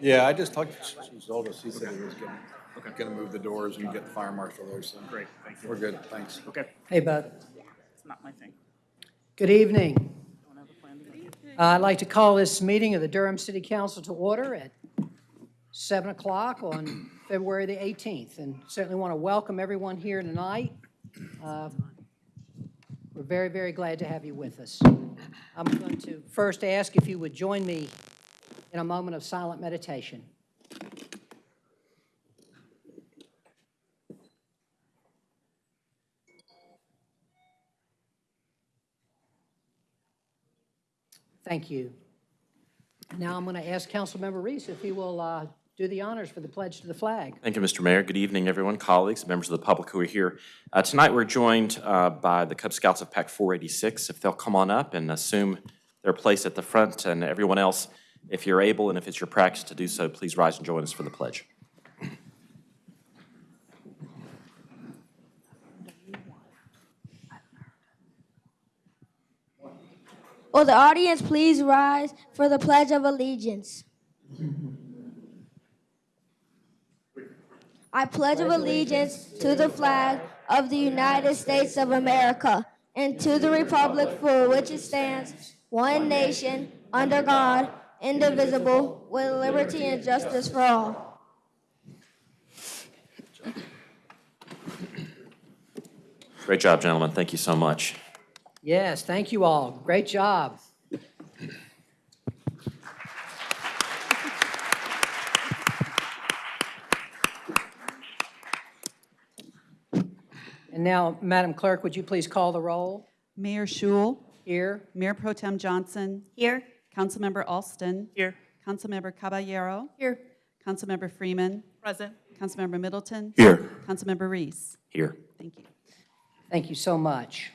Yeah, I just talked to Zolda, he said he was gonna, gonna move the doors and get the fire marshal there, so. Great, thank you. We're good, thanks. Okay, Hey, Bud. it's not my thing. Good evening. Don't have a plan to go. Uh, I'd like to call this meeting of the Durham City Council to order at 7 o'clock on February the 18th. And certainly want to welcome everyone here tonight. Uh, We're very, very glad to have you with us. I'm going to first ask if you would join me in a moment of silent meditation. Thank you. Now I'm going to ask Councilmember Reece if he will uh, do the honors for the pledge to the flag. Thank you, Mr. Mayor. Good evening, everyone, colleagues, members of the public who are here. Uh, Tonight, we're joined uh, by the Cub Scouts of Pack 486. If they'll come on up and assume their place at the front, and everyone else, if you're able and if it's your practice to do so, please rise and join us for the pledge. Will the audience please rise for the Pledge of Allegiance? I pledge of allegiance to the flag of the United States of America and to the republic for which it stands, one nation, under God, indivisible, with liberty and justice for all. Great job, gentlemen. Thank you so much. Yes, thank you all. Great job. And now, Madam Clerk, would you please call the roll? Mayor Schewel, Here. Mayor Pro Tem Johnson, Here. Councilmember Alston, Here. Councilmember Caballero, Here. Councilmember Freeman, Present. Councilmember Middleton. Here. Councilmember Reece. Here. Thank you. Thank you so much.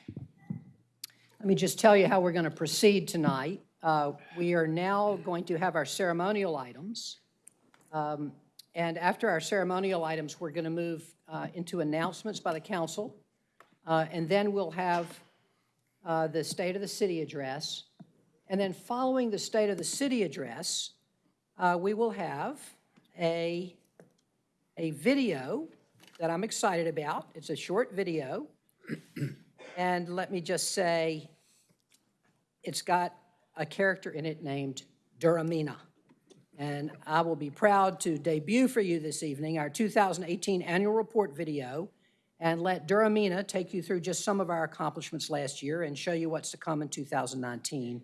Let me just tell you how we're going to proceed tonight. Uh, We are now going to have our ceremonial items. Um, And after our ceremonial items, we're going to move uh, into announcements by the council. Uh, And then we'll have uh, the State of the City address. And then following the State of the City address, uh, we will have a, a video that I'm excited about. It's a short video. And let me just say, it's got a character in it named Duramina. And I will be proud to debut for you this evening our 2018 annual report video and let Duramina take you through just some of our accomplishments last year and show you what's to come in 2019.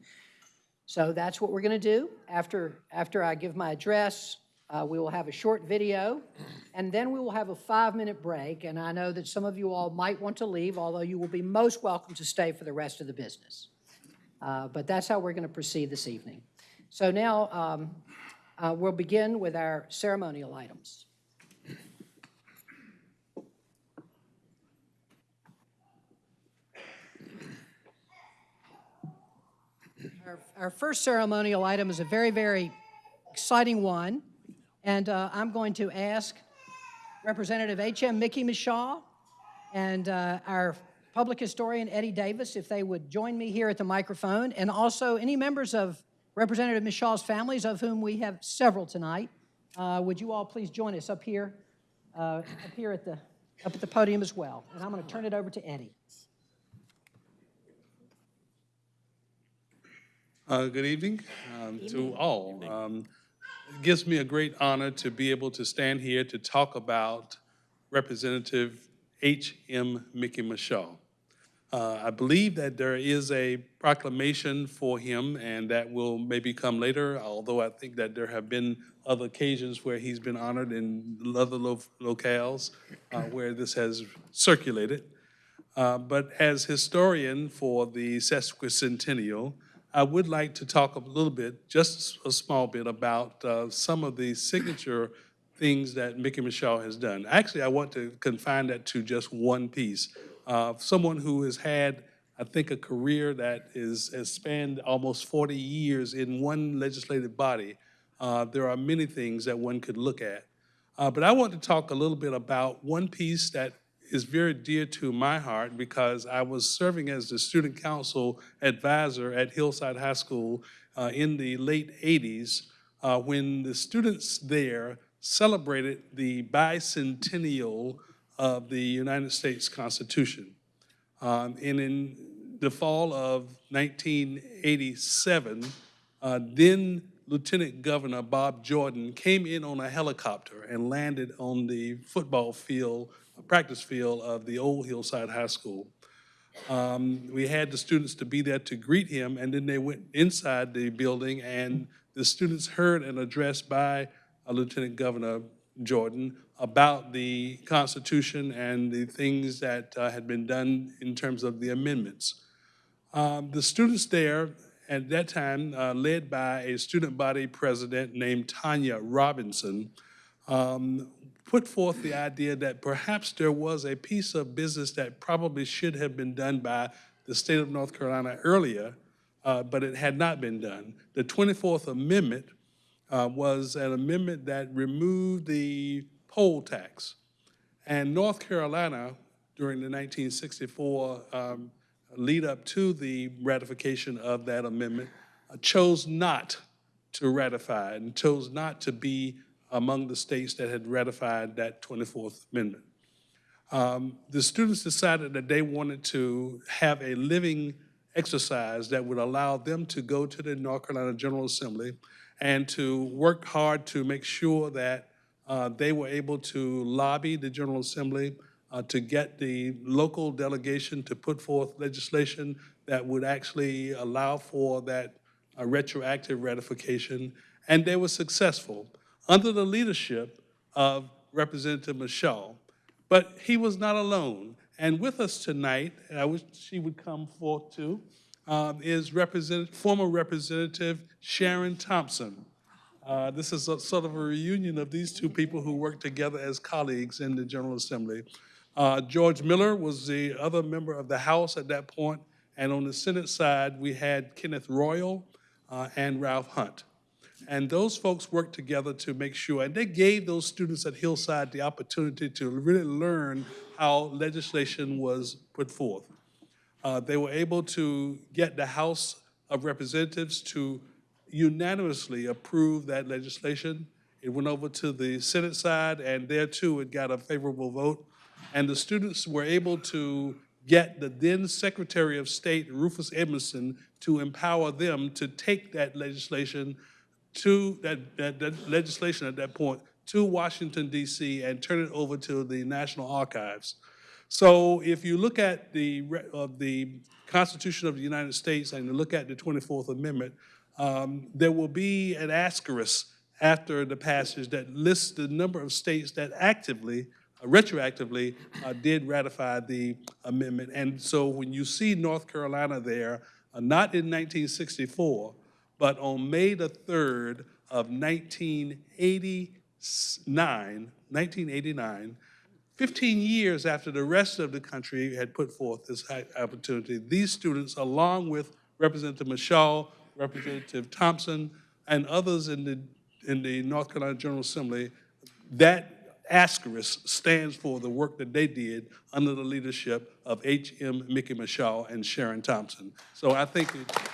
So that's what we're going to do. After, after I give my address, uh, we will have a short video, and then we will have a five-minute break. And I know that some of you all might want to leave, although you will be most welcome to stay for the rest of the business. Uh, But that's how we're going to proceed this evening. So now, um, uh, we'll begin with our ceremonial items. Our- first ceremonial item is a very, very exciting one, and uh, I'm going to ask Representative H.M. Mickey Michaux and uh, our public historian Eddie Davis if they would join me here at the microphone, and also any members of Representative Michaux's families, of whom we have several tonight. Uh, Would you all please join us up here, uh, up here at the, up at the podium as well? And I'm going to turn it over to Eddie. Uh, Good evening um, to all. Um, It gives me a great honor to be able to stand here to talk about Representative H.M. Mickey Michaux. Uh, I believe that there is a proclamation for him, and that will maybe come later, although I think that there have been other occasions where he's been honored in other lo- locales uh, where this has circulated. Uh, But as historian for the sesquicentennial, I would like to talk a little bit, just a small bit, about uh, some of the signature things that Mickey Michaux has done. Actually, I want to confine that to just one piece. Uh, Someone who has had, I think, a career that is, has spanned almost 40 years in one legislative body. Uh, There are many things that one could look at. Uh, But I want to talk a little bit about one piece that is very dear to my heart because I was serving as the student council advisor at Hillside High School uh, in the late 80s uh, when the students there celebrated the bicentennial of the United States Constitution. Um, And in the fall of 1987, uh, then Lieutenant Governor Bob Jordan came in on a helicopter and landed on the football field, practice field of the old Hillside High School. Um, We had the students to be there to greet him, and then they went inside the building, and the students heard an address by Lieutenant Governor Jordan about the Constitution and the things that uh, had been done in terms of the amendments. Um, The students there at that time, uh, led by a student body president named Tanya Robinson, um, put forth the idea that perhaps there was a piece of business that probably should have been done by the state of North Carolina earlier, uh, but it had not been done. The 24th Amendment uh, was an amendment that removed the poll tax. And North Carolina, during the 1964 um, lead up to the ratification of that amendment, uh, chose not to ratify and chose not to be among the states that had ratified that 24th Amendment. Um, The students decided that they wanted to have a living exercise that would allow them to go to the North Carolina General Assembly and to work hard to make sure that uh, they were able to lobby the General Assembly uh, to get the local delegation to put forth legislation that would actually allow for that uh, retroactive ratification, and they were successful under the leadership of Representative Michaux. But he was not alone. And with us tonight, and I wish she would come forth too, um, is Representative, former Representative Sharon Thompson. Uh, This is a sort of a reunion of these two people who worked together as colleagues in the General Assembly. Uh, George Miller was the other member of the House at that point, and on the Senate side, we had Kenneth Royall uh, and Ralph Hunt. And those folks worked together to make sure, and they gave those students at Hillside the opportunity to really learn how legislation was put forth. Uh, They were able to get the House of Representatives to unanimously approve that legislation. It went over to the Senate side, and there too, it got a favorable vote. And the students were able to get the then Secretary of State, Rufus Edmisten, to empower them to take that legislation to, that, that, that legislation at that point, to Washington DC and turn it over to the National Archives. So if you look at the, of the Constitution of the United States and you look at the 24th Amendment, um, there will be an asterisk after the passage that lists the number of states that actively, uh, retroactively, uh, did ratify the amendment. And so when you see North Carolina there, uh, not in 1964, but on May the 3rd of 1989, 1989, 15 years after the rest of the country had put forth this opportunity, these students, along with Representative Michaux, Representative Thompson, and others in the, in the North Carolina General Assembly, that asterisk stands for the work that they did under the leadership of H.M. Mickey Michaux and Sharon Thompson. So I think it-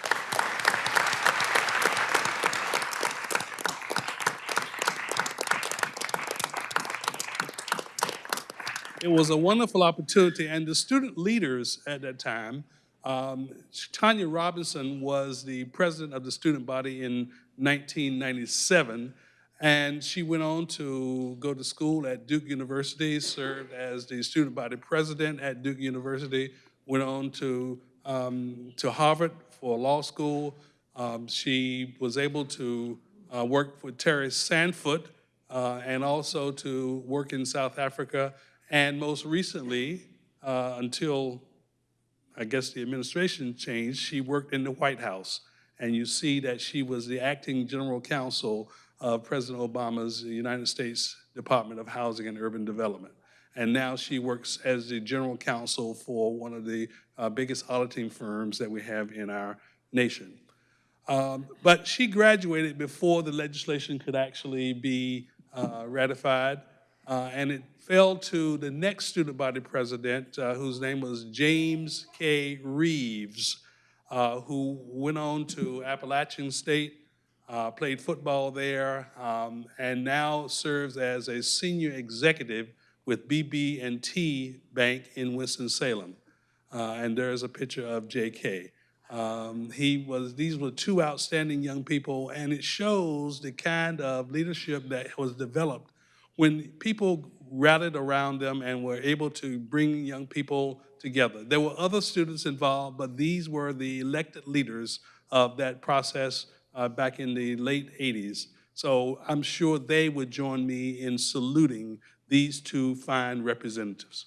it was a wonderful opportunity, and the student leaders at that time, um, Tanya Robinson was the president of the student body in 1997, and she went on to go to school at Duke University, served as the student body president at Duke University, went on to, um, to Harvard for law school. Um, She was able to uh, work with Terry Sanford uh, and also to work in South Africa. And most recently, uh, until I guess the administration changed, she worked in the White House. And you see that she was the acting general counsel of President Obama's United States Department of Housing and Urban Development. And now she works as the general counsel for one of the uh, biggest auditing firms that we have in our nation. Um, But she graduated before the legislation could actually be uh, ratified, uh, and it fell to the next student body president, uh, whose name was James K. Reeves, uh, who went on to Appalachian State, uh, played football there, um, and now serves as a senior executive with BB&T Bank in Winston-Salem. Uh, and there's a picture of J.K. Um, he was, these were two outstanding young people, and it shows the kind of leadership that was developed when people rallied around them and were able to bring young people together. There were other students involved, but these were the elected leaders of that process uh, back in the late 80s. So I'm sure they would join me in saluting these two fine representatives.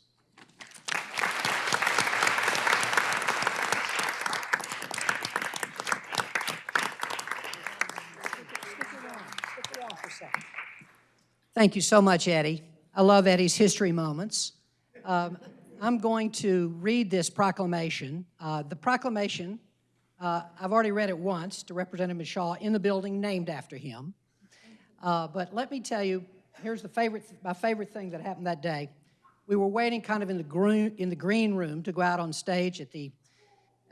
Thank you so much, Eddie. I love Eddie's history moments. Um, I'm going to read this proclamation. Uh, The proclamation, uh, I've already read it once to Representative Shaw in the building named after him. Uh, But let me tell you, here's the favorite, my favorite thing that happened that day. We were waiting kind of in the green, in the green room to go out on stage at the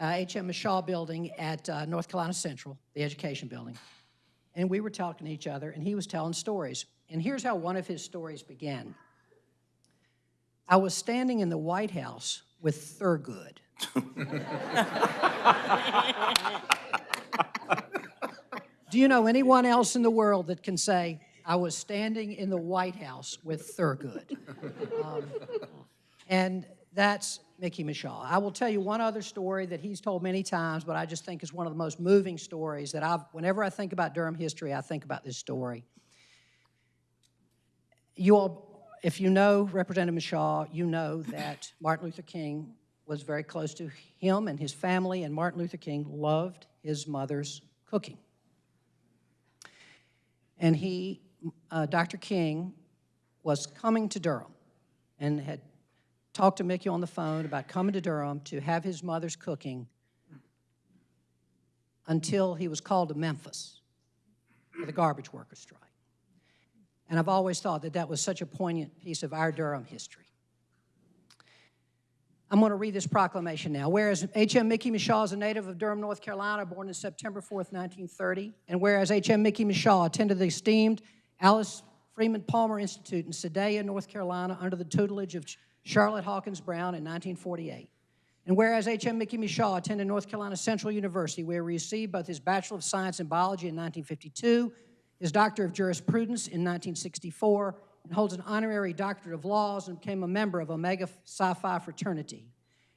H.M. Shaw Building at uh, North Carolina Central, the education building. And we were talking to each other, and he was telling stories. And here's how one of his stories began. I was standing in the White House with Thurgood. Do you know anyone else in the world that can say, I was standing in the White House with Thurgood? Um, and that's Mickey Michaux. I will tell you one other story that he's told many times, but I just think is one of the most moving stories that I've, whenever I think about Durham history, I think about this story. You all, if you know Representative Michaux, you know that Martin Luther King was very close to him and his family, and Martin Luther King loved his mother's cooking. And he, uh, Dr. King, was coming to Durham and had talked to Mickey on the phone about coming to Durham to have his mother's cooking until he was called to Memphis for the garbage worker strike. And I've always thought that that was such a poignant piece of our Durham history. I'm going to read this proclamation now. Whereas H.M. Mickey Michaux is a native of Durham, North Carolina, born on September 4th, 1930, and whereas H.M. Mickey Michaux attended the esteemed Alice Freeman Palmer Institute in Sedalia, North Carolina, under the tutelage of Charlotte Hawkins Brown in 1948. And whereas H.M. Mickey Michaux attended North Carolina Central University, where he received both his Bachelor of Science in Biology in 1952, his Doctor of Jurisprudence in 1964, and holds an honorary Doctorate of Laws and became a member of Omega Psi Phi fraternity.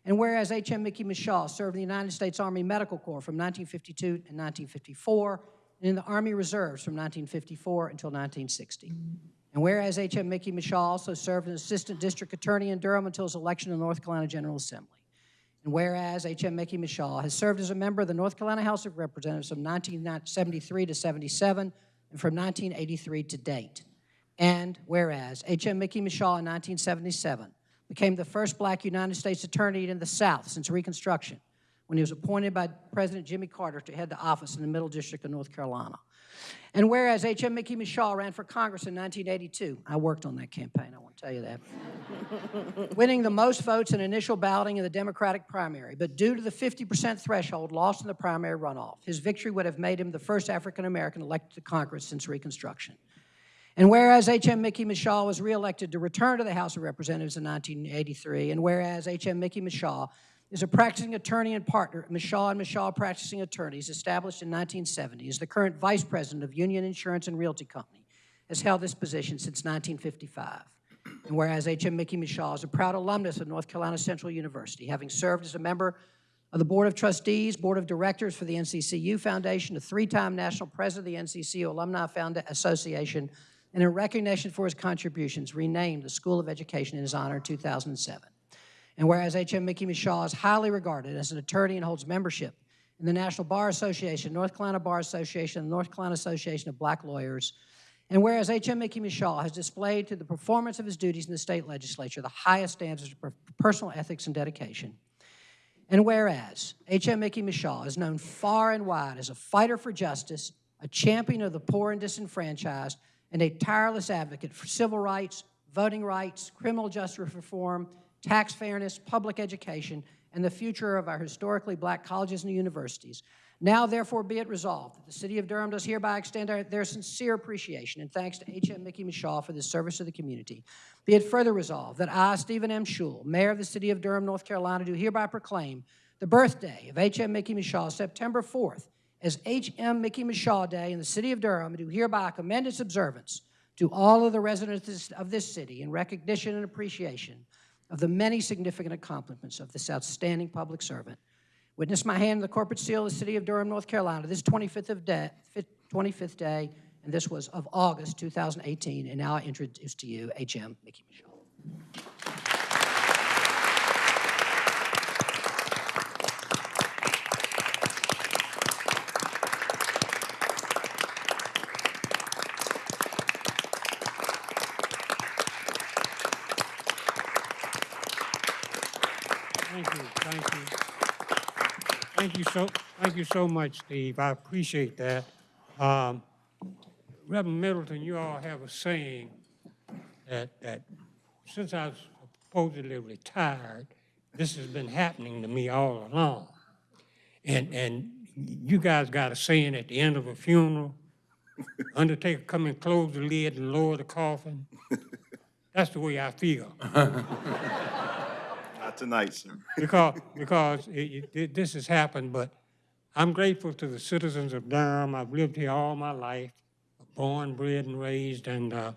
And whereas H.M. Mickey Michaux served in the United States Army Medical Corps from 1952 to 1954, and in the Army Reserves from 1954 until 1960. And whereas H.M. Mickey Michaux also served as Assistant District Attorney in Durham until his election to the North Carolina General Assembly. And whereas H.M. Mickey Michaux has served as a member of the North Carolina House of Representatives from 1973 to 77 and from 1983 to date. And whereas H.M. Mickey Michaux in 1977 became the first black United States attorney in the South since Reconstruction when he was appointed by President Jimmy Carter to head the office in the Middle District of North Carolina. And whereas H.M. Mickey Michaux ran for Congress in 1982, I worked on that campaign, I want to tell you that, winning the most votes in initial balloting in the Democratic primary, but due to the 50% threshold lost in the primary runoff, his victory would have made him the first African-American elected to Congress since Reconstruction. And whereas H.M. Mickey Michaux was reelected to return to the House of Representatives in 1983, and whereas H.M. Mickey Michaux is a practicing attorney and partner at Michaux and Michaux Practicing Attorneys, established in 1970, is the current vice president of Union Insurance and Realty Company, has held this position since 1955. And whereas H.M. Mickey Michaux is a proud alumnus of North Carolina Central University, having served as a member of the Board of Trustees, Board of Directors for the NCCU Foundation, a three-time national president of the NCCU Alumni Founda Association, and in recognition for his contributions, renamed the School of Education in his honor in 2007. And whereas H.M. Mickey Michaux is highly regarded as an attorney and holds membership in the National Bar Association, North Carolina Bar Association, and North Carolina Association of Black Lawyers, and whereas H.M. Mickey Michaux has displayed to the performance of his duties in the state legislature the highest standards of personal ethics and dedication, and whereas H.M. Mickey Michaux is known far and wide as a fighter for justice, a champion of the poor and disenfranchised, and a tireless advocate for civil rights, voting rights, criminal justice reform, tax fairness, public education, and the future of our historically black colleges and universities. Now therefore be it resolved that the city of Durham does hereby extend our- their sincere appreciation and thanks to H.M. Mickey Michaux for this service to the community. Be it further resolved that I, Stephen M. Schewel, Mayor of the city of Durham, North Carolina, do hereby proclaim the birthday of H.M. Mickey Michaux, September 4th, as H.M. Mickey Michaux Day in the city of Durham, and do hereby commend its observance to all of the residents of this city in recognition and appreciation of the many significant accomplishments of this outstanding public servant. Witness my hand in the corporate seal of the city of Durham, North Carolina, this 25th of day, 25th day, and this was of August 2018. And now I introduce to you H.M. Mickey Michaux. Thank you, thank you. Thank you so, thank you so much, Steve. I appreciate that. Um, Reverend Middleton, you all have a saying that, that since I was supposedly retired, this has been happening to me all along. And, and you guys got a saying at the end of a funeral, undertaker come and close the lid and lower the coffin. That's the way I feel. Tonight, sir. Because, because it, it, this has happened, but I'm grateful to the citizens of Durham. I've lived here all my life, born, bred, and raised, and uh,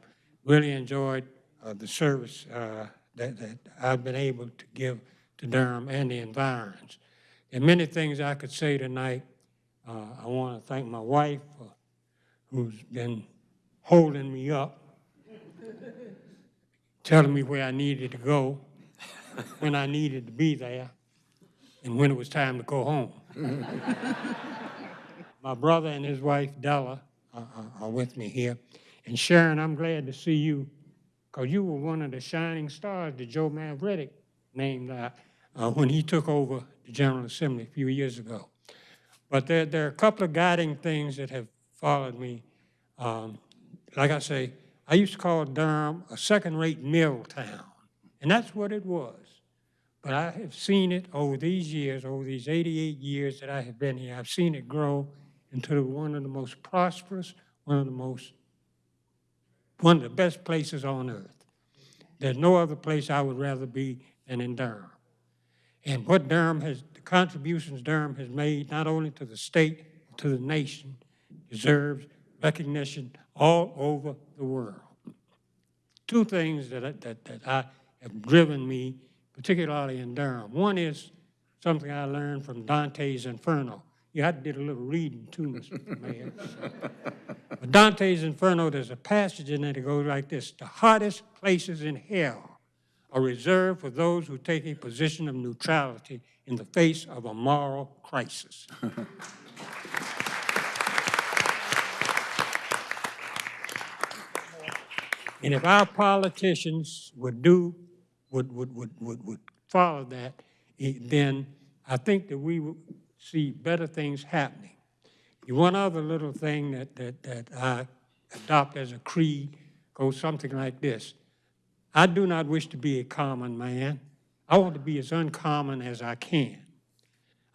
really enjoyed uh, the service uh, that, that I've been able to give to Durham and the environs. Are many things I could say tonight. Uh, I want to thank my wife, who's been holding me up, telling me where I needed to go when I needed to be there and when it was time to go home. My brother and his wife Della are, are- are with me here. And Sharon, I'm glad to see you because you were one of the shining stars that Joe Mavretic named uh, uh, when he took over the General Assembly a few years ago. But there, there are a couple of guiding things that have followed me. Um, like I say, I used to call Durham a second-rate mill town, and that's what it was. But I have seen it over these years, over these 88 years that I have been here, I've seen it grow into one of the most prosperous, one of the most, one of the best places on earth. There's no other place I would rather be than in Durham. And what Durham has, the contributions Durham has made, not only to the state, to the nation, deserves recognition all over the world. Two things that, that, that I have driven me, particularly in Durham. One is something I learned from Dante's Inferno. Yeah, to did a little reading too, Mr. Mayor. But Dante's Inferno, there's a passage in there that goes like this, "The hottest places in hell are reserved for those who take a position of neutrality in the face of a moral crisis." And if our politicians would do, would, would, would, would, would follow that, eh, then I think that we would see better things happening. One other little thing that, that, that I adopt as a creed goes something like this. I do not wish to be a common man. I want to be as uncommon as I can.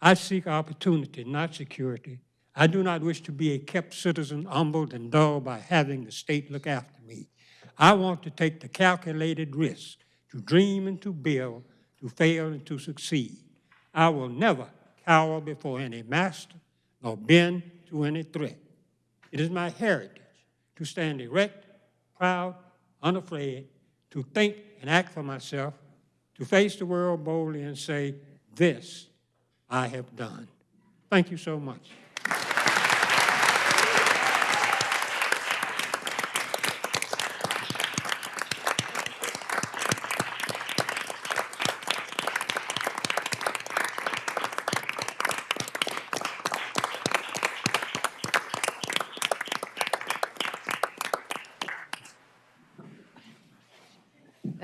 I seek opportunity, not security. I do not wish to be a kept citizen, humbled and dull by having the state look after me. I want to take the calculated risk to dream and to build, to fail and to succeed. I will never cower before any master nor bend to any threat. It is my heritage to stand erect, proud, unafraid, to think and act for myself, to face the world boldly and say, This I have done. Thank you so much.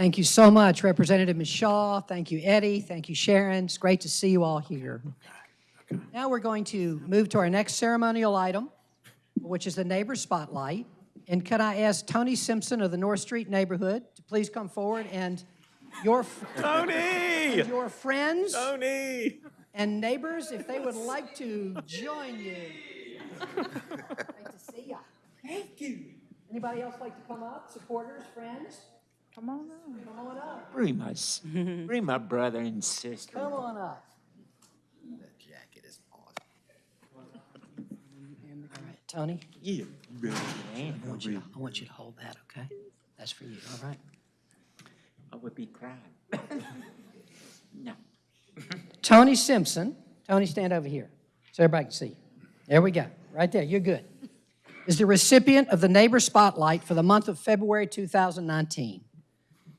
Thank you so much, Representative Michaux. Thank you, Eddie. Thank you, Sharon. It's great to see you all here. Now we're going to move to our next ceremonial item, which is the Neighbor Spotlight. And could I ask Tony Simpson of the North Street neighborhood to please come forward and your, Tony! your friends Tony! And neighbors, if they would like to join you. Great to see you. Thank you. Anybody else like to come up? Supporters, friends? Come on up. Come on up. Bring my, bring my brother and sister. Come on up. That jacket is awesome. All right, Tony, Yeah, brother, I want you, to- I want you to hold that, okay? That's for you, all right? I would be crying. No. Tony Simpson, Tony, stand over here so everybody can see you. There we go, right there, you're good. Is the recipient of the Neighbor Spotlight for the month of February 2019.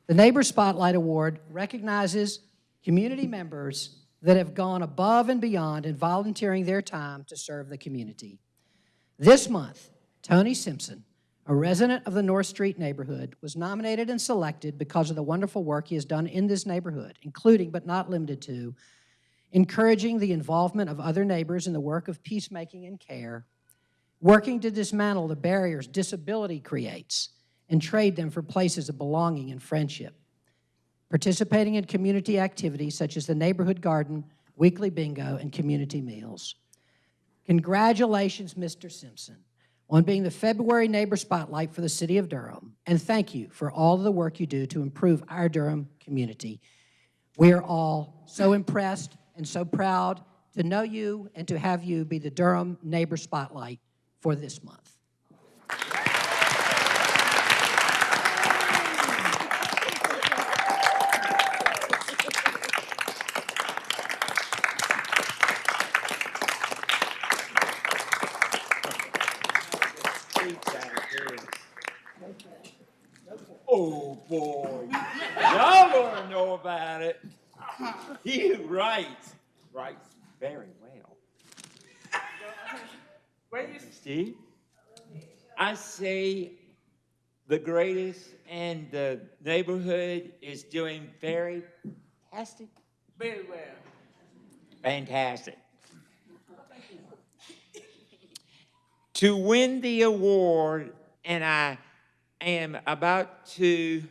The Neighbor Spotlight Award recognizes community members that have gone above and beyond in volunteering their time to serve the community. This month, Tony Simpson, a resident of the North Street neighborhood, was nominated and selected because of the wonderful work he has done in this neighborhood, including but not limited to encouraging the involvement of other neighbors in the work of peacemaking and care, working to dismantle the barriers disability creates and trade them for places of belonging and friendship, participating in community activities such as the neighborhood garden, weekly bingo, and community meals. Congratulations, Mr. Simpson, on being the February Neighbor Spotlight for the City of Durham, and thank you for all the work you do to improve our Durham community. We are all so impressed and so proud to know you and to have you be the Durham Neighbor Spotlight for this month. Oh, boy. Y'all gonna know about it. You right. Writes very well. Steve? I say the greatest and the neighborhood is doing very fantastic. Very well. Fantastic. To win the award, and I am about to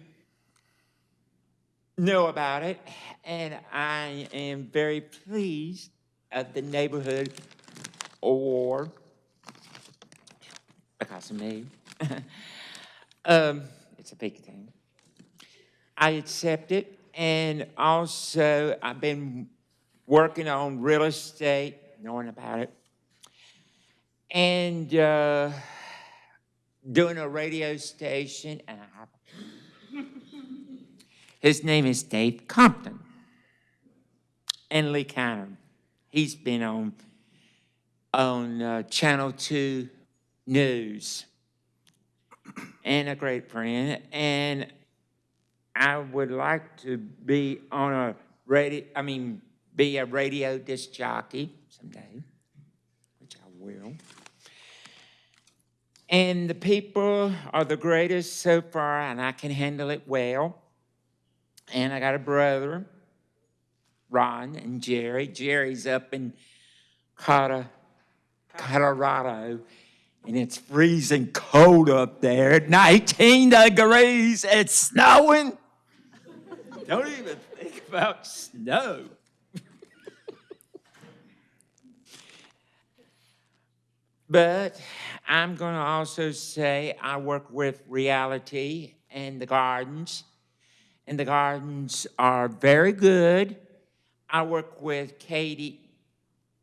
know about it, and I am very pleased of the neighborhood award because of me. um, it's a big thing. I accept it, and also I've been working on real estate, knowing about it, and uh, doing a radio station, and I have his name is Dave Compton. And Lee Canner. He's been on on uh, Channel 2 News. And a great friend. And I would like to be on a radio, I mean, be a radio disc jockey someday, which I will. And the people are the greatest so far, and I can handle it well. And I got a brother, Ron and Jerry. Jerry's up in Colo- Colorado, and it's freezing cold up there. 19 degrees. It's snowing. Don't even think about snow. But I'm going to also say I work with reality and the gardens, and the gardens are very good. I work with Katie,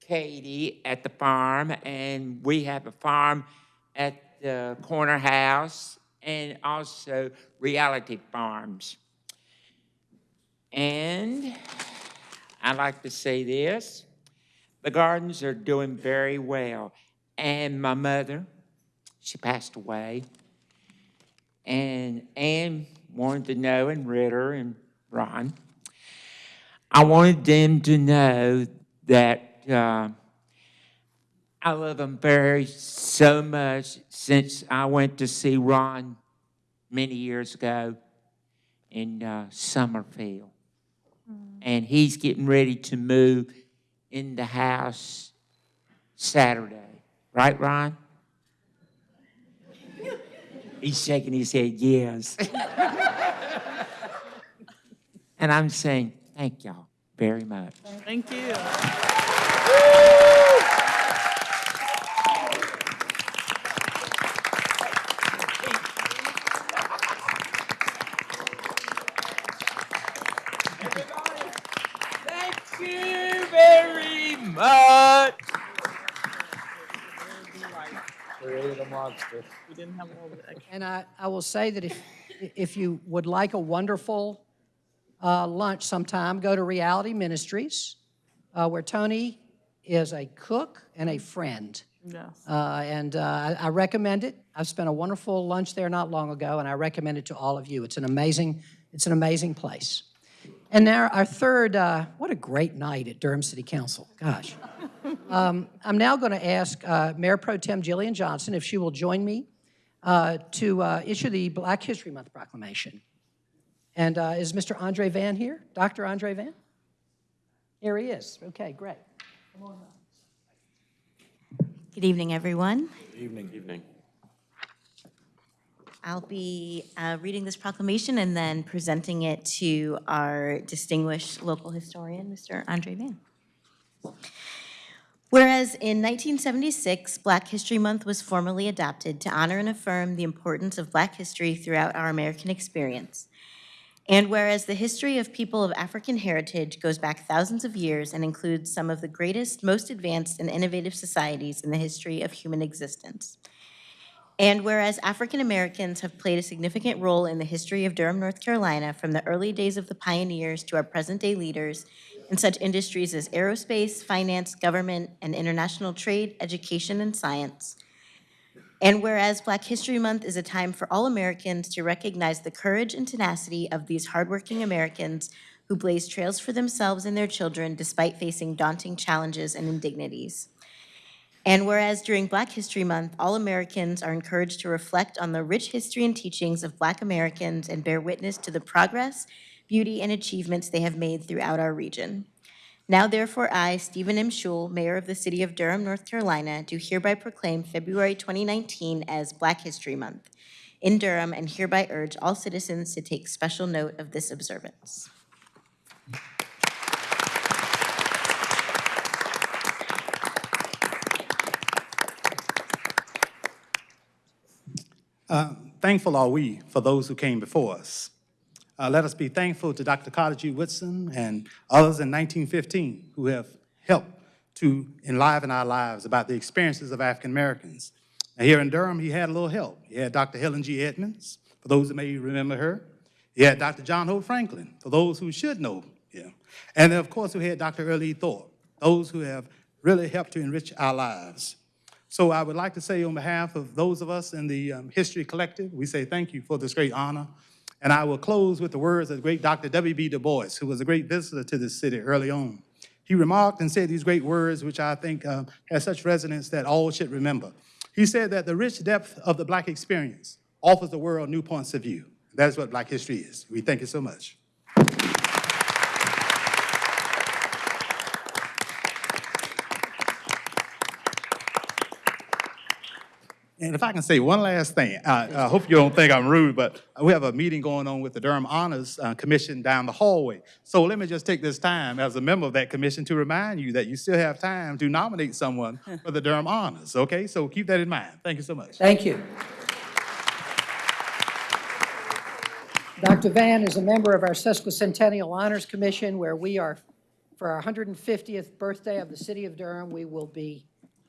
Katie at the farm, and we have a farm at the corner house, and also reality farms. And I like to say this the gardens are doing very well. And my mother, she passed away. And Ann wanted to know, and Ritter and Ron, I wanted them to know that uh, I love them very so much since I went to see Ron many years ago in uh, Summerfield. And he's getting ready to move in the house Saturday. Right, Ron? He's shaking his head, yes. and I'm saying, thank y'all very much. Thank you. Thank you very much. Created a monster. We didn't have all the extra. And I, I will say that if, if you would like a wonderful uh, lunch sometime, go to Reality Ministries, uh, where Tony is a cook and a friend. Yes. Uh, And uh, I I recommend it. I've spent a wonderful lunch there not long ago, and I recommend it to all of you. It's an amazing, it's an amazing place. And now our third, uh, what a great night at Durham City Council, gosh. Um, I'm now going to ask uh, Mayor Pro Tem Jillian Johnson if she will join me uh, to uh, issue the Black History Month proclamation. And uh, is Mr. Andre Vann here? Dr. Andre Vann? Here he is. Okay, great. Good evening, everyone. Good Evening. Evening. I'll be uh, reading this proclamation and then presenting it to our distinguished local historian, Mr. Andre Vann. Whereas in 1976, Black History Month was formally adopted to honor and affirm the importance of Black history throughout our American experience. And whereas the history of people of African heritage goes back thousands of years and includes some of the greatest, most advanced, and innovative societies in the history of human existence. And whereas African Americans have played a significant role in the history of Durham, North Carolina, from the early days of the pioneers to our present-day leaders in such industries as aerospace, finance, government, and international trade, education, and science. And whereas Black History Month is a time for all Americans to recognize the courage and tenacity of these hardworking Americans who blaze trails for themselves and their children despite facing daunting challenges and indignities. And whereas during Black History Month, all Americans are encouraged to reflect on the rich history and teachings of Black Americans and bear witness to the progress, beauty, and achievements they have made throughout our region. Now therefore, I, Stephen M. Schewel, Mayor of the City of Durham, North Carolina, do hereby proclaim February 2019 as Black History Month in Durham and hereby urge all citizens to take special note of this observance. Uh, thankful are we for those who came before us. Uh, let us be thankful to Dr. Carter G. Woodson and others in 1915 who have helped to enliven our lives about the experiences of African Americans. Now, here in Durham, he had a little help. He had Dr. Helen G. Edmonds, for those that may remember her. He had Dr. John Hope Franklin, for those who should know him. And of course, we had Dr. Earlie Thorpe, those who have really helped to enrich our lives. So I would like to say on behalf of those of us in the um, History Collective, we say thank you for this great honor. And I will close with the words of the great Dr. W.B. Du Bois, who was a great visitor to this city early on. He remarked and said these great words, which I think uh, has such resonance that all should remember. He said that the rich depth of the Black experience offers the world new points of view. That is what Black history is. We thank you so much. And if I can say one last thing, uh, I hope you don't think I'm rude, but we have a meeting going on with the Durham Honors uh, Commission down the hallway. So let me just take this time as a member of that commission to remind you that you still have time to nominate someone for the Durham Honors, okay? So keep that in mind. Thank you so much. Thank you. Dr. Vann is a member of our Sesquicentennial Honors Commission, where we are, for our 150th birthday of the city of Durham, we will be,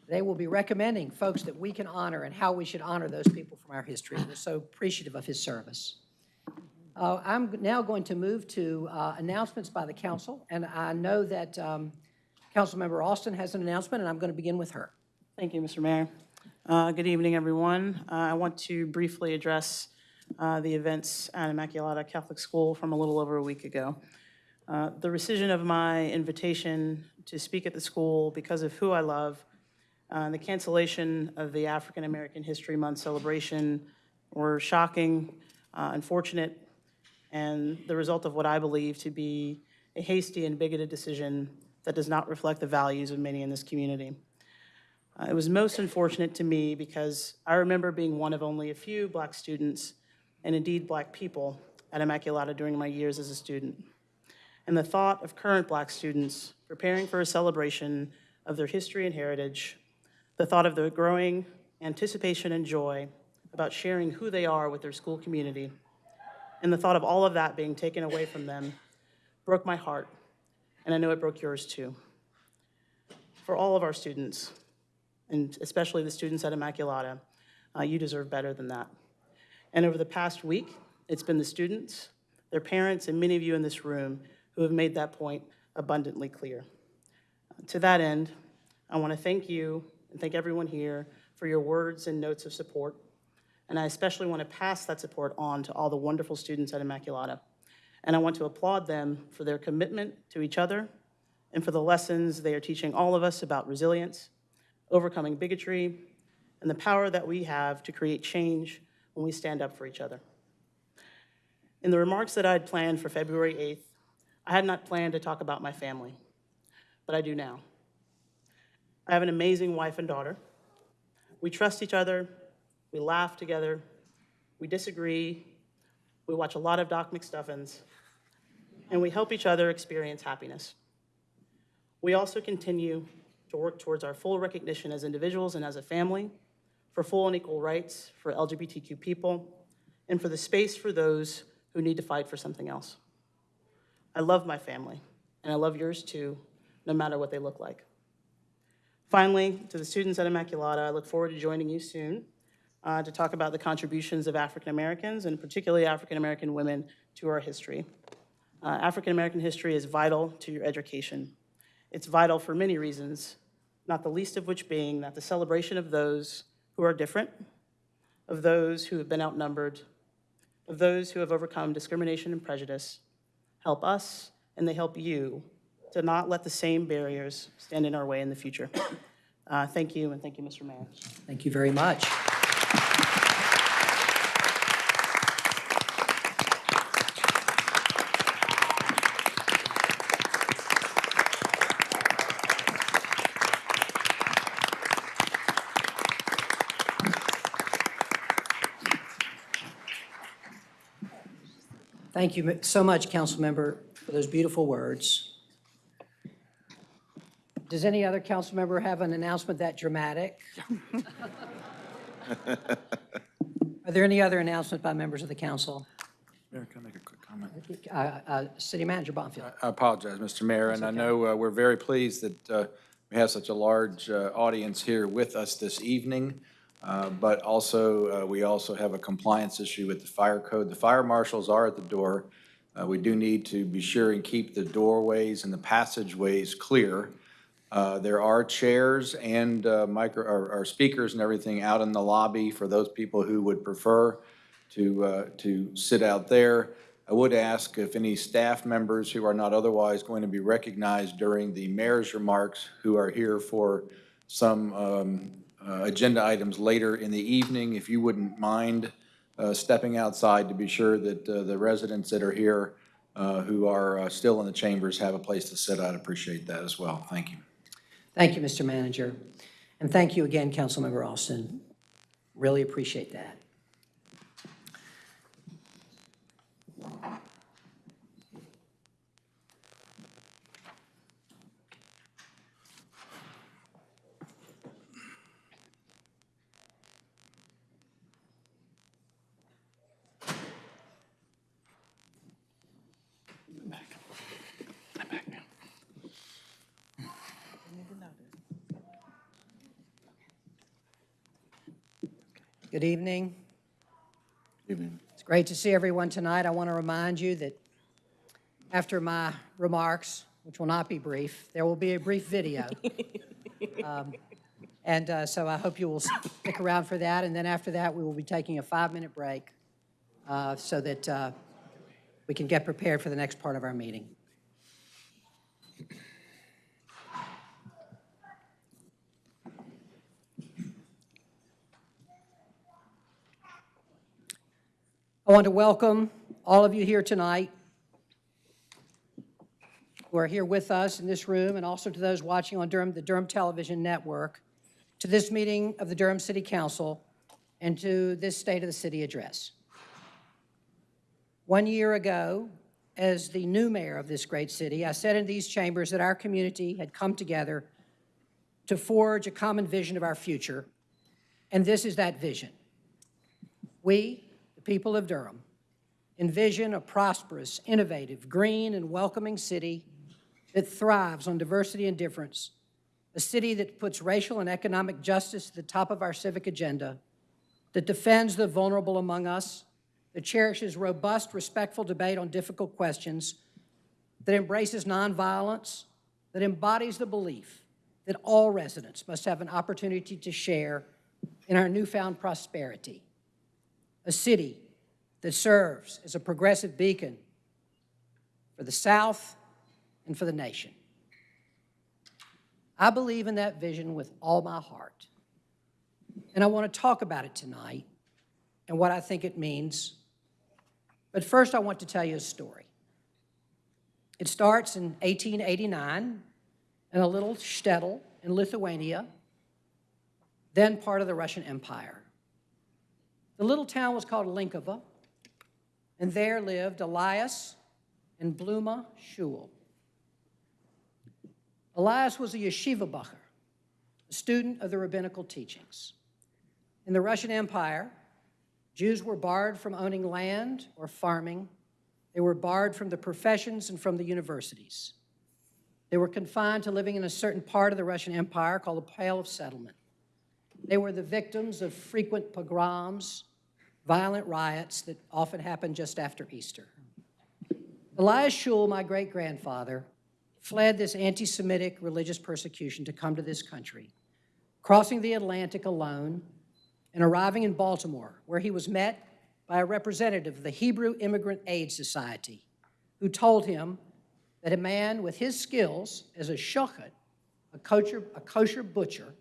they will be recommending folks that we can honor and how we should honor those people from our history. We're so appreciative of his service. Uh, I'm now going to move to uh, announcements by the council, and I know that um, Councilmember Alston has an announcement, and I'm going to begin with her. Thank you, Mr. Mayor. Uh, Good evening, everyone. Uh, I want to briefly address uh, the events at Immaculata Catholic School from a little over a week ago. Uh, The rescission of my invitation to speak at the school because of who I love, uh, the cancellation of the African American History Month celebration were shocking, uh, unfortunate, and the result of what I believe to be a hasty and bigoted decision that does not reflect the values of many in this community. Uh, It was most unfortunate to me because I remember being one of only a few black students, and indeed black people, at Immaculata during my years as a student. and the thought of current Black students preparing for a celebration of their history and heritage, the thought of the growing anticipation and joy about sharing who they are with their school community, and the thought of all of that being taken away from them broke my heart, and I know it broke yours too. For all of our students, and especially the students at Immaculata, uh, you deserve better than that. And over the past week, it's been the students, their parents, and many of you in this room who have made that point abundantly clear. To that end, I want to thank you and thank everyone here for your words and notes of support. And I especially want to pass that support on to all the wonderful students at Immaculata. And I want to applaud them for their commitment to each other and for the lessons they are teaching all of us about resilience, overcoming bigotry, and the power that we have to create change when we stand up for each other. In the remarks that I had planned for February 8th, I had not planned to talk about my family, but I do now. I have an amazing wife and daughter. We trust each other, we laugh together, we disagree, we watch a lot of Doc McStuffins, and we help each other experience happiness. We also continue to work towards our full recognition as individuals and as a family, for full and equal rights for LGBTQ people, and for the space for those who need to fight for something else. I love my family, and I love yours too, no matter what they look like. Finally, to the students at Immaculata, I look forward to joining you soon uh, to talk about the contributions of African Americans, and particularly African American women, to our history. Uh, African American history is vital to your education. It's vital for many reasons, not the least of which being that the celebration of those who are different, of those who have been outnumbered, of those who have overcome discrimination and prejudice, help us and they help you to not let the same barriers stand in our way in the future. Uh, Thank you, and thank you, Mr. Mayor. Thank you very much. Thank you so much, Councilmember, for those beautiful words. Does any other council member have an announcement that dramatic? Are there any other announcements by members of the council? Mayor, can I make a quick comment? Uh, uh, City Manager Bonfield. I apologize, Mr. Mayor, and I know uh, we're very pleased that uh, we have such a large uh, audience here with us this evening, uh, but also, uh, we also have a compliance issue with the fire code. The fire marshals are at the door. Uh, We do need to be sure and keep the doorways and the passageways clear. Uh, There are chairs and uh, micro, or or speakers and everything out in the lobby for those people who would prefer to, uh, to sit out there. I would ask if any staff members who are not otherwise going to be recognized during the mayor's remarks, who are here for some um, uh, agenda items later in the evening, if you wouldn't mind uh, stepping outside to be sure that the residents that are here who are still in the chambers have a place to sit, I'd appreciate that as well. Thank you. Thank you, Mr. Manager. And thank you again, Councilmember Alston. Really appreciate that. Good evening. Evening. It's great to see everyone tonight. I want to remind you that after my remarks, which will not be brief, there will be a brief video. Um, And uh, so I hope you will stick around for that. And then after that, we will be taking a five-minute break uh, so that uh, we can get prepared for the next part of our meeting. Want to welcome all of you here tonight who are here with us in this room, and also to those watching on Durham, the Durham Television Network, to this meeting of the Durham City Council and to this State of the City address. One year ago, as the new mayor of this great city, I said in these chambers that our community had come together to forge a common vision of our future, and this is that vision. We, people of Durham, envision a prosperous, innovative, green, and welcoming city that thrives on diversity and difference, a city that puts racial and economic justice at the top of our civic agenda, that defends the vulnerable among us, that cherishes robust, respectful debate on difficult questions, that embraces nonviolence, that embodies the belief that all residents must have an opportunity to share in our newfound prosperity. A city that serves as a progressive beacon for the South and for the nation. I believe in that vision with all my heart. And I want to talk about it tonight and what I think it means. But first, I want to tell you a story. It starts in 1889 in a little shtetl in Lithuania, then part of the Russian Empire. The little town was called Linkova, and there lived Elias and Bluma Schewel. Elias was a yeshiva bacher, a student of the rabbinical teachings. In the Russian Empire, Jews were barred from owning land or farming. They were barred from the professions and from the universities. They were confined to living in a certain part of the Russian Empire called the Pale of Settlement. They were the victims of frequent pogroms, violent riots that often happen just after Easter. Elias Schewel, my great-grandfather, fled this anti-Semitic religious persecution to come to this country, crossing the Atlantic alone and arriving in Baltimore, where he was met by a representative of the Hebrew Immigrant Aid Society, who told him that a man with his skills as a shochet, a kosher, a kosher butcher,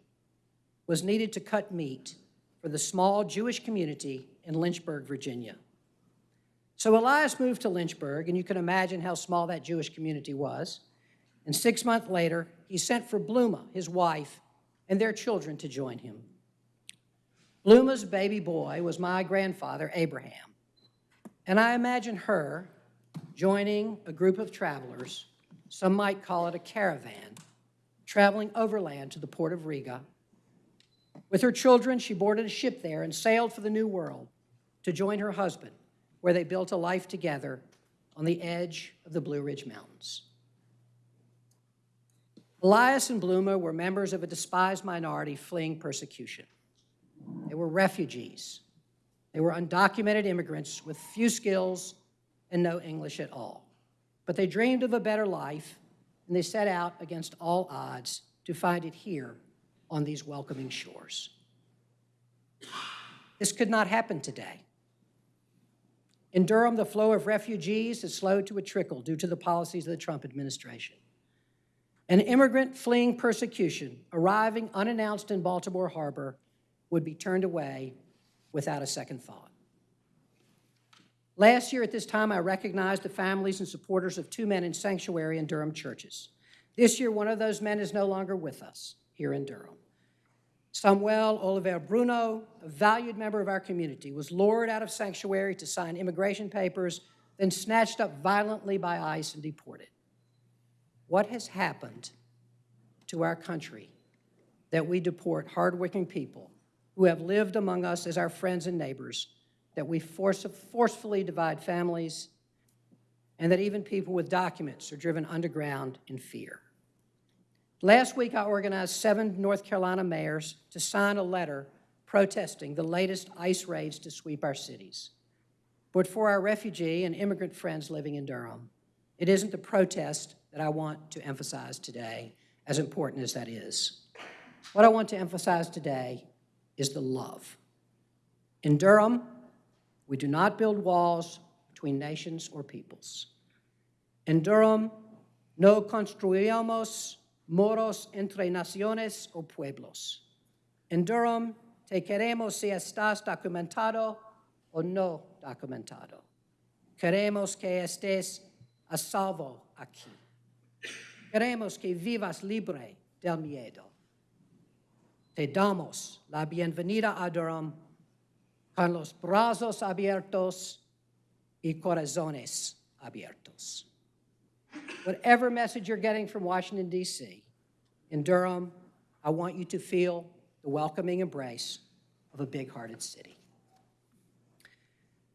was needed to cut meat for the small Jewish community in Lynchburg, Virginia. So Elias moved to Lynchburg, and you can imagine how small that Jewish community was. And six months later, he sent for Bluma, his wife, and their children to join him. Bluma's baby boy was my grandfather, Abraham. And I imagine her joining a group of travelers, some might call it a caravan, traveling overland to the port of Riga. With her children, she boarded a ship there and sailed for the New World to join her husband, where they built a life together on the edge of the Blue Ridge Mountains. Elias and Bluma were members of a despised minority fleeing persecution. They were refugees. They were undocumented immigrants with few skills and no English at all. But they dreamed of a better life, and they set out against all odds to find it here on these welcoming shores. This could not happen today. In Durham, the flow of refugees has slowed to a trickle due to the policies of the Trump administration. An immigrant fleeing persecution arriving unannounced in Baltimore Harbor would be turned away without a second thought. Last year at this time, I recognized the families and supporters of two men in sanctuary in Durham churches. This year, one of those men is no longer with us here in Durham. Samuel Oliver Bruno, a valued member of our community, was lured out of sanctuary to sign immigration papers, then snatched up violently by ICE and deported. What has happened to our country that we deport hardworking people who have lived among us as our friends and neighbors, that we force, forcefully divide families, and that even people with documents are driven underground in fear? Last week, I organized seven North Carolina mayors to sign a letter protesting the latest ICE raids to sweep our cities. But for our refugee and immigrant friends living in Durham, it isn't the protest that I want to emphasize today, as important as that is. What I want to emphasize today is the love. In Durham, we do not build walls between nations or peoples. In Durham, no construyamos moros entre naciones o pueblos. En Durham, te queremos si estás documentado o no documentado. Queremos que estés a salvo aquí. Queremos que vivas libre del miedo. Te damos la bienvenida a Durham con los brazos abiertos y corazones abiertos. Whatever message you're getting from Washington, D.C., in Durham, I want you to feel the welcoming embrace of a big-hearted city.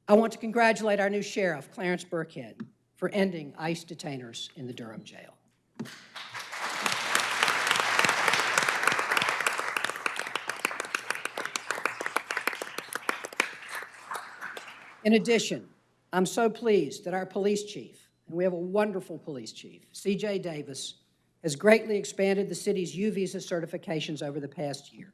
I want to congratulate our new sheriff, Clarence Birkhead, for ending ICE detainers in the Durham jail. In addition, I'm so pleased that our police chief, and we have a wonderful police chief, C.J. Davis, has greatly expanded the city's U-Visa certifications over the past year.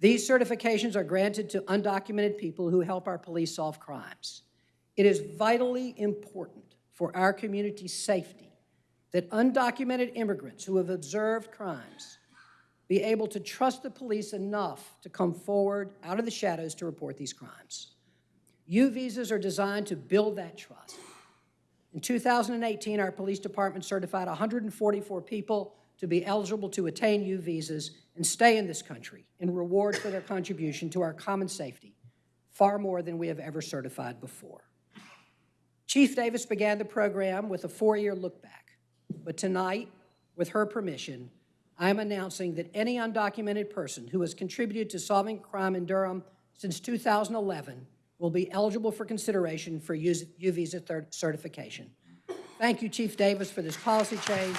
These certifications are granted to undocumented people who help our police solve crimes. It is vitally important for our community's safety that undocumented immigrants who have observed crimes be able to trust the police enough to come forward out of the shadows to report these crimes. U visas are designed to build that trust. In 2018, our police department certified 144 people to be eligible to attain U visas and stay in this country in reward for their contribution to our common safety, far more than we have ever certified before. Chief Davis began the program with a four-year look back, but tonight, with her permission, I am announcing that any undocumented person who has contributed to solving crime in Durham since 2011 will be eligible for consideration for U visa certification. Thank you, Chief Davis, for this policy change.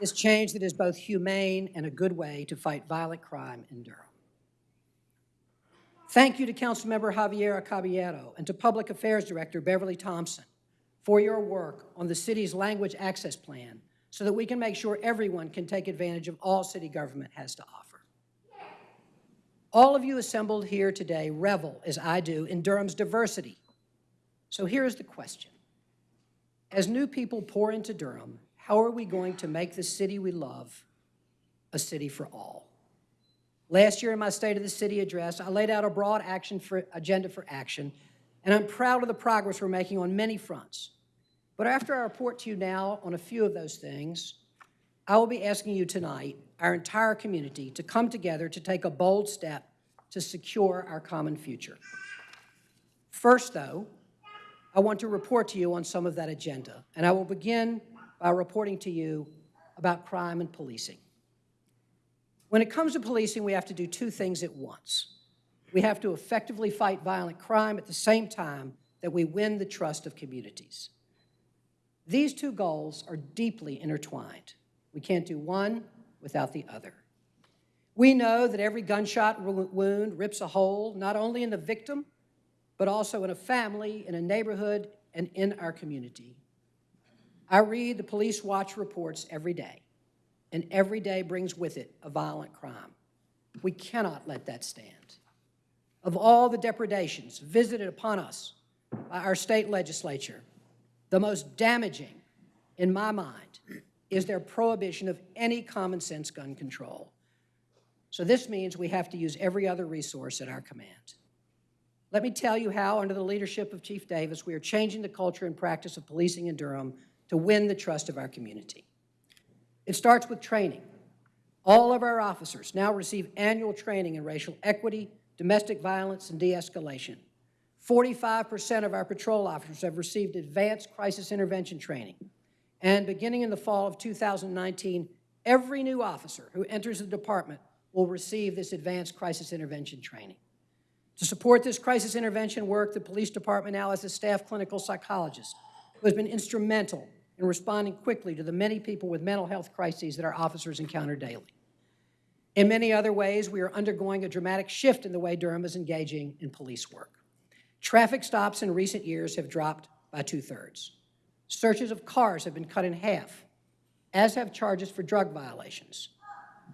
This change that is both humane and a good way to fight violent crime in Durham. Thank you to Councilmember Javiera Caballero and to Public Affairs Director Beverly Thompson for your work on the city's language access plan so that we can make sure everyone can take advantage of all city government has to offer. All of you assembled here today revel, as I do, in Durham's diversity. So here's the question. As new people pour into Durham, how are we going to make the city we love a city for all? Last year in my State of the City address, I laid out a broad action for, agenda for action, and I'm proud of the progress we're making on many fronts. But after I report to you now on a few of those things, I will be asking you tonight, our entire community, to come together to take a bold step to secure our common future. First, though, I want to report to you on some of that agenda, and I will begin by reporting to you about crime and policing. When it comes to policing, we have to do two things at once. We have to effectively fight violent crime at the same time that we win the trust of communities. These two goals are deeply intertwined. We can't do one without the other. We know that every gunshot wound rips a hole not only in the victim, but also in a family, in a neighborhood, and in our community. I read the Police Watch reports every day, and every day brings with it a violent crime. We cannot let that stand. Of all the depredations visited upon us by our state legislature, the most damaging, in my mind, is their prohibition of any common sense gun control. So this means we have to use every other resource at our command. Let me tell you how, under the leadership of Chief Davis, we are changing the culture and practice of policing in Durham to win the trust of our community. It starts with training. All of our officers now receive annual training in racial equity, domestic violence, and de-escalation. 45% of our patrol officers have received advanced crisis intervention training. And beginning in the fall of 2019, every new officer who enters the department will receive this advanced crisis intervention training. To support this crisis intervention work, the police department now has a staff clinical psychologist who has been instrumental in responding quickly to the many people with mental health crises that our officers encounter daily. In many other ways, we are undergoing a dramatic shift in the way Durham is engaging in police work. Traffic stops in recent years have dropped by two-thirds. Searches of cars have been cut in half, as have charges for drug violations.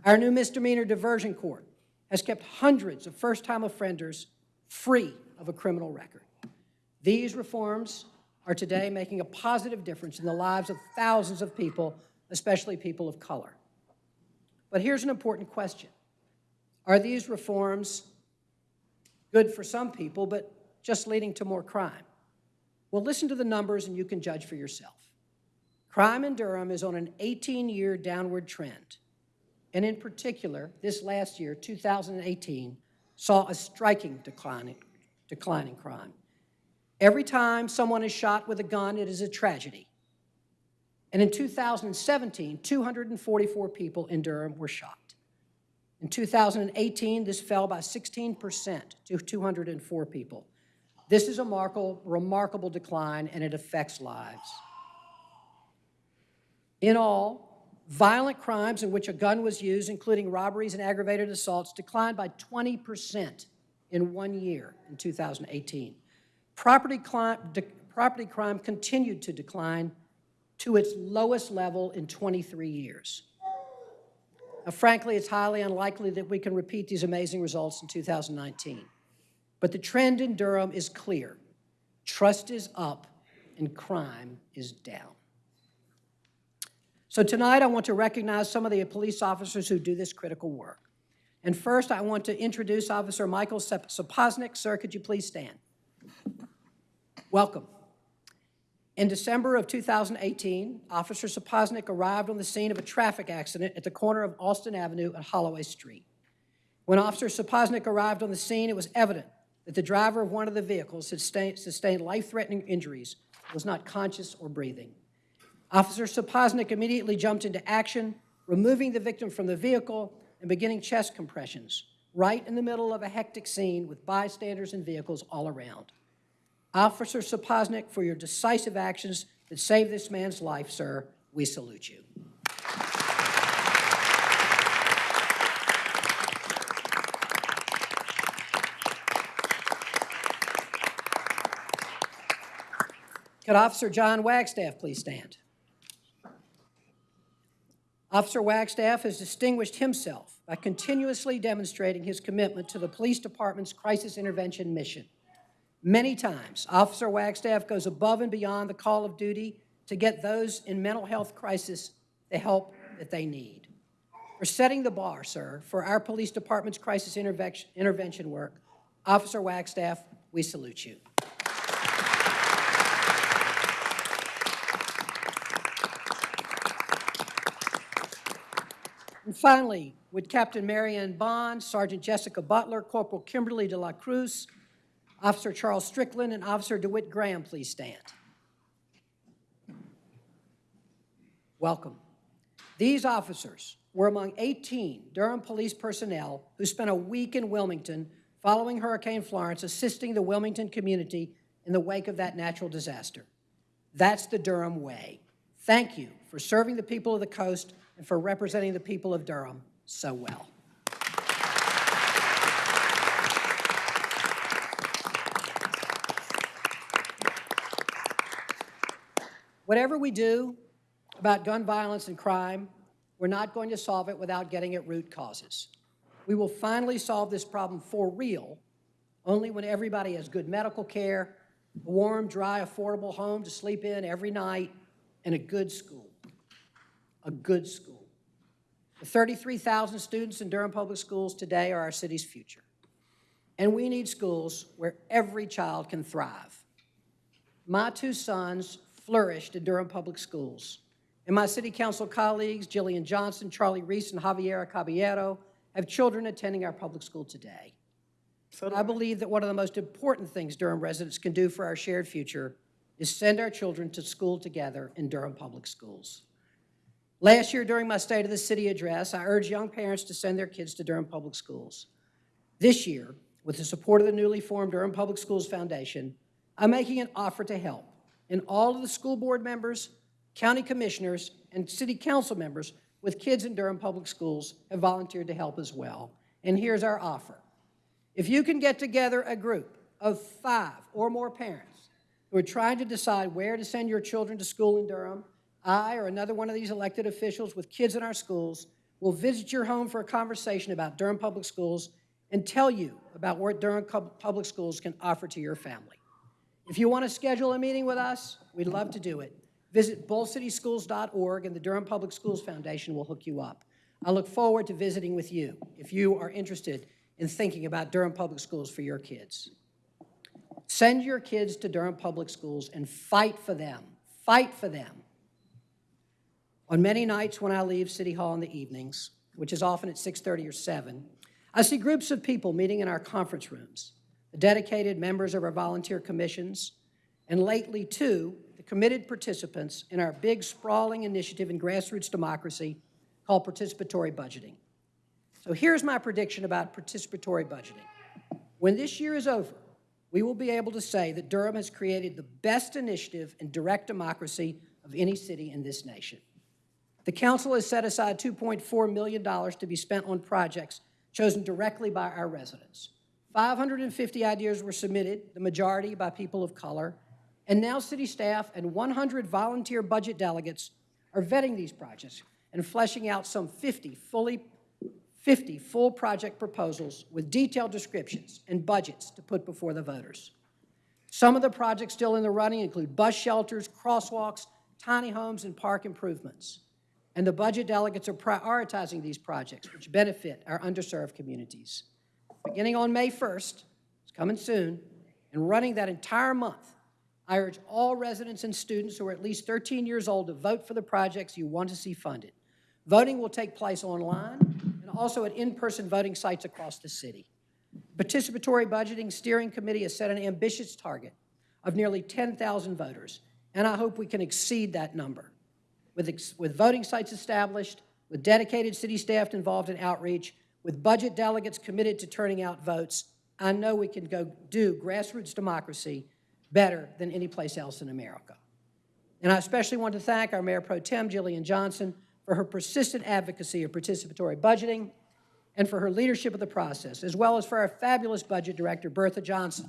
Our new misdemeanor diversion court has kept hundreds of first-time offenders free of a criminal record. These reforms are today making a positive difference in the lives of thousands of people, especially people of color. But here's an important question. Are these reforms good for some people, but just leading to more crime? Well, listen to the numbers and you can judge for yourself. Crime in Durham is on an 18-year downward trend. and in particular, this last year, 2018, saw a striking decline, decline in crime. Every time someone is shot with a gun, it is a tragedy. And in 2017, 244 people in Durham were shot. In 2018, this fell by 16% to 204 people. This is a remarkable, decline, and it affects lives. In all, violent crimes in which a gun was used, including robberies and aggravated assaults, declined by 20% in one year in 2018. Property, cli- property crime continued to decline to its lowest level in 23 years. Now, frankly, it's highly unlikely that we can repeat these amazing results in 2019. But the trend in Durham is clear. Trust is up and crime is down. So tonight, I want to recognize some of the police officers who do this critical work. And first, I want to introduce Officer Michael Sap- Sapoznik. Sir, could you please stand? Welcome. In December of 2018, Officer Sapoznik arrived on the scene of a traffic accident at the corner of Austin Avenue and Holloway Street. When Officer Sapoznik arrived on the scene, it was evident that the driver of one of the vehicles sustained life-threatening injuries, was not conscious or breathing. Officer Sapoznik immediately jumped into action, removing the victim from the vehicle and beginning chest compressions, right in the middle of a hectic scene with bystanders and vehicles all around. Officer Sapoznik, for your decisive actions that saved this man's life, sir, we salute you. Could Officer John Wagstaff please stand? Officer Wagstaff has distinguished himself by continuously demonstrating his commitment to the police department's crisis intervention mission. Many times, Officer Wagstaff goes above and beyond the call of duty to get those in mental health crisis the help that they need. For setting the bar, sir, for our police department's crisis intervention work, Officer Wagstaff, we salute you. Finally, would Captain Marianne Bond, Sergeant Jessica Butler, Corporal Kimberly de la Cruz, Officer Charles Strickland, and Officer DeWitt Graham please stand? Welcome. These officers were among 18 Durham police personnel who spent a week in Wilmington following Hurricane Florence, assisting the Wilmington community in the wake of that natural disaster. That's the Durham way. Thank you for serving the people of the coast and for representing the people of Durham so well. Whatever we do about gun violence and crime, we're not going to solve it without getting at root causes. We will finally solve this problem for real only when everybody has good medical care, a warm, dry, affordable home to sleep in every night, and a good school. A good school. The 33,000 students in Durham Public Schools today are our city's future. And we need schools where every child can thrive. My two sons flourished in Durham Public Schools. And my city council colleagues, Jillian Johnson, Charlie Reece, and Javiera Caballero, have children attending our public school today. So I believe that one of the most important things Durham residents can do for our shared future is send our children to school together in Durham Public Schools. Last year, during my State of the City address, I urged young parents to send their kids to Durham Public Schools. This year, with the support of the newly formed Durham Public Schools Foundation, I'm making an offer to help. And all of the school board members, county commissioners, and city council members with kids in Durham Public Schools have volunteered to help as well. And here's our offer. If you can get together a group of five or more parents who are trying to decide where to send your children to school in Durham, I or another one of these elected officials with kids in our schools will visit your home for a conversation about Durham Public Schools and tell you about what Durham Public Schools can offer to your family. If you want to schedule a meeting with us, we'd love to do it. Visit bullcityschools.org and the Durham Public Schools Foundation will hook you up. I look forward to visiting with you if you are interested in thinking about Durham Public Schools for your kids. Send your kids to Durham Public Schools and fight for them. Fight for them. On many nights when I leave City Hall in the evenings, which is often at 6:30 or 7, I see groups of people meeting in our conference rooms, the dedicated members of our volunteer commissions, and lately, too, the committed participants in our big sprawling initiative in grassroots democracy called participatory budgeting. So here's my prediction about participatory budgeting. When this year is over, we will be able to say that Durham has created the best initiative in direct democracy of any city in this nation. The council has set aside $2.4 million to be spent on projects chosen directly by our residents. 550 ideas were submitted, the majority by people of color, and now city staff and 100 volunteer budget delegates are vetting these projects and fleshing out some 50 fully 50 full project proposals with detailed descriptions and budgets to put before the voters. Some of the projects still in the running include bus shelters, crosswalks, tiny homes, and park improvements. And the budget delegates are prioritizing these projects, which benefit our underserved communities. Beginning on May 1st, it's coming soon, and running that entire month, I urge all residents and students who are at least 13 years old to vote for the projects you want to see funded. Voting will take place online and also at in-person voting sites across the city. Participatory Budgeting Steering Committee has set an ambitious target of nearly 10,000 voters, and I hope we can exceed that number. With, with voting sites established, with dedicated city staff involved in outreach, with budget delegates committed to turning out votes, I know we can go do grassroots democracy better than any place else in America. And I especially want to thank our Mayor Pro Tem, Jillian Johnson, for her persistent advocacy of participatory budgeting and for her leadership of the process, as well as for our fabulous budget director, Bertha Johnson,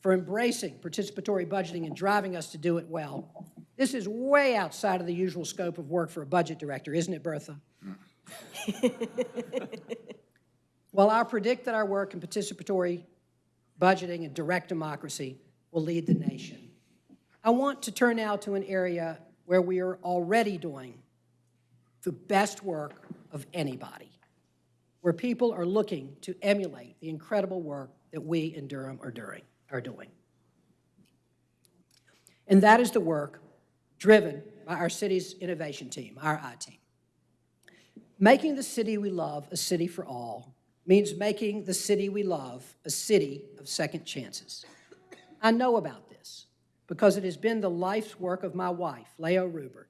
for embracing participatory budgeting and driving us to do it well. This is way outside of the usual scope of work for a budget director, isn't it, Bertha? Well, I predict that our work in participatory budgeting and direct democracy will lead the nation. I want to turn now to an area where we are already doing the best work of anybody, where people are looking to emulate the incredible work that we in Durham are doing. Are doing. And that is the work driven by our city's innovation team, our I team. Making the city we love a city for all means making the city we love a city of second chances. I know about this because it has been the life's work of my wife, Lao Rubert.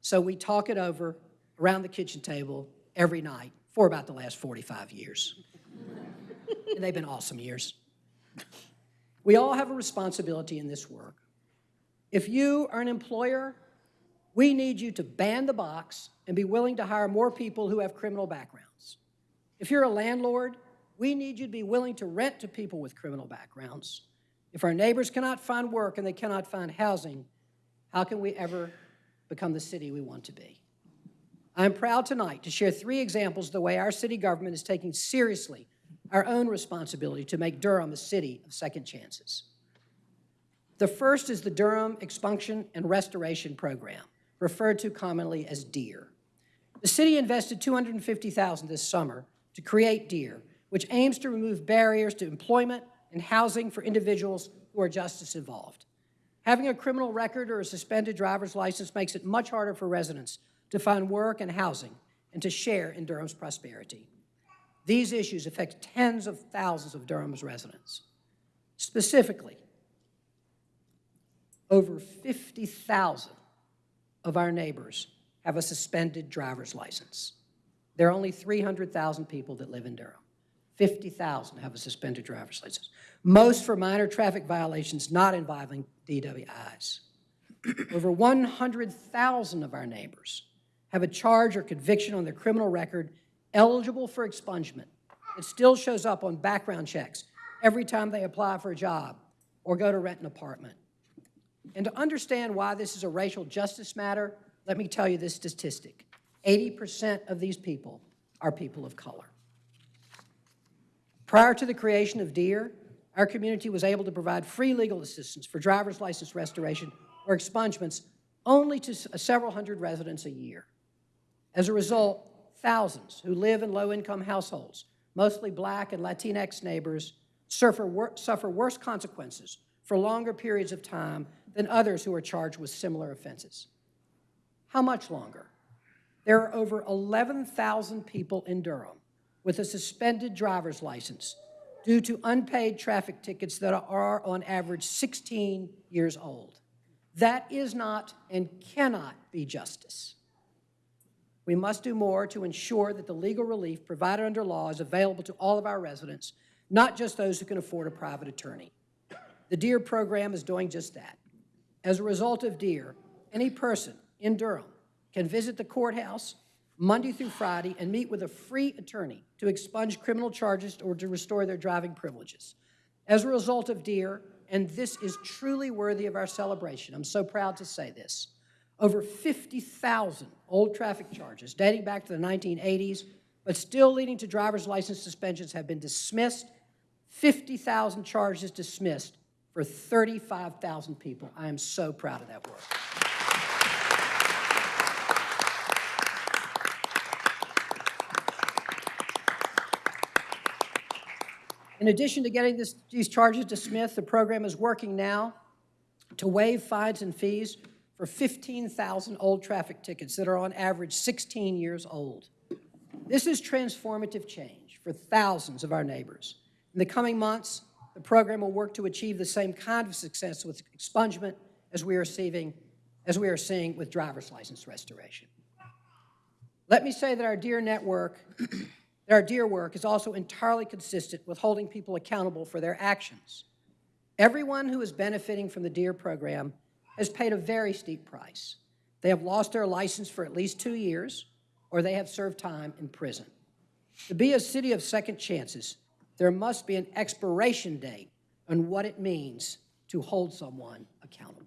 So we talk it over around the kitchen table every night for about the last 45 years. and they've been awesome years. We all have a responsibility in this work. If you are an employer, we need you to ban the box and be willing to hire more people who have criminal backgrounds. If you're a landlord, we need you to be willing to rent to people with criminal backgrounds. If our neighbors cannot find work and they cannot find housing, how can we ever become the city we want to be? I am proud tonight to share three examples of the way our city government is taking seriously our own responsibility to make Durham a city of second chances. The first is the Durham Expunction and Restoration Program, referred to commonly as DEAR. The city invested $250,000 this summer to create DEAR, which aims to remove barriers to employment and housing for individuals who are justice involved. Having a criminal record or a suspended driver's license makes it much harder for residents to find work and housing and to share in Durham's prosperity. These issues affect tens of thousands of Durham's residents. Specifically, over 50,000 of our neighbors have a suspended driver's license. There are only 300,000 people that live in Durham. 50,000 have a suspended driver's license, most for minor traffic violations not involving DWIs. Over 100,000 of our neighbors have a charge or conviction on their criminal record eligible for expungement. It still shows up on background checks every time they apply for a job or go to rent an apartment. And to understand why this is a racial justice matter, let me tell you this statistic. 80% of these people are people of color. Prior to the creation of DEAR, our community was able to provide free legal assistance for driver's license restoration or expungements only to uh, several hundred residents a year. As a result, thousands who live in low-income households, mostly black and Latinx neighbors, suffer, wor- suffer worse consequences for longer periods of time than others who are charged with similar offenses. How much longer? There are over 11,000 people in Durham with a suspended driver's license due to unpaid traffic tickets that are on average 16 years old. That is not and cannot be justice. We must do more to ensure that the legal relief provided under law is available to all of our residents, not just those who can afford a private attorney. The DEAR program is doing just that. As a result of DEAR, any person in Durham can visit the courthouse Monday through Friday and meet with a free attorney to expunge criminal charges or to restore their driving privileges. As a result of DEAR, and this is truly worthy of our celebration, I'm so proud to say this, over 50,000 old traffic charges dating back to the 1980s, but still leading to driver's license suspensions have been dismissed, 50,000 charges dismissed for 35,000 people. I am so proud of that work. In addition to getting this, these charges dismissed, the program is working now to waive fines and fees for 15,000 old traffic tickets that are on average 16 years old. This is transformative change for thousands of our neighbors. In the coming months, the program will work to achieve the same kind of success with expungement as we are seeing, as we are seeing with driver's license restoration. Let me say that our DEAR network, that our DEAR work is also entirely consistent with holding people accountable for their actions. Everyone who is benefiting from the DEAR program has paid a very steep price. They have lost their license for at least two years, or they have served time in prison. To be a city of second chances, there must be an expiration date on what it means to hold someone accountable.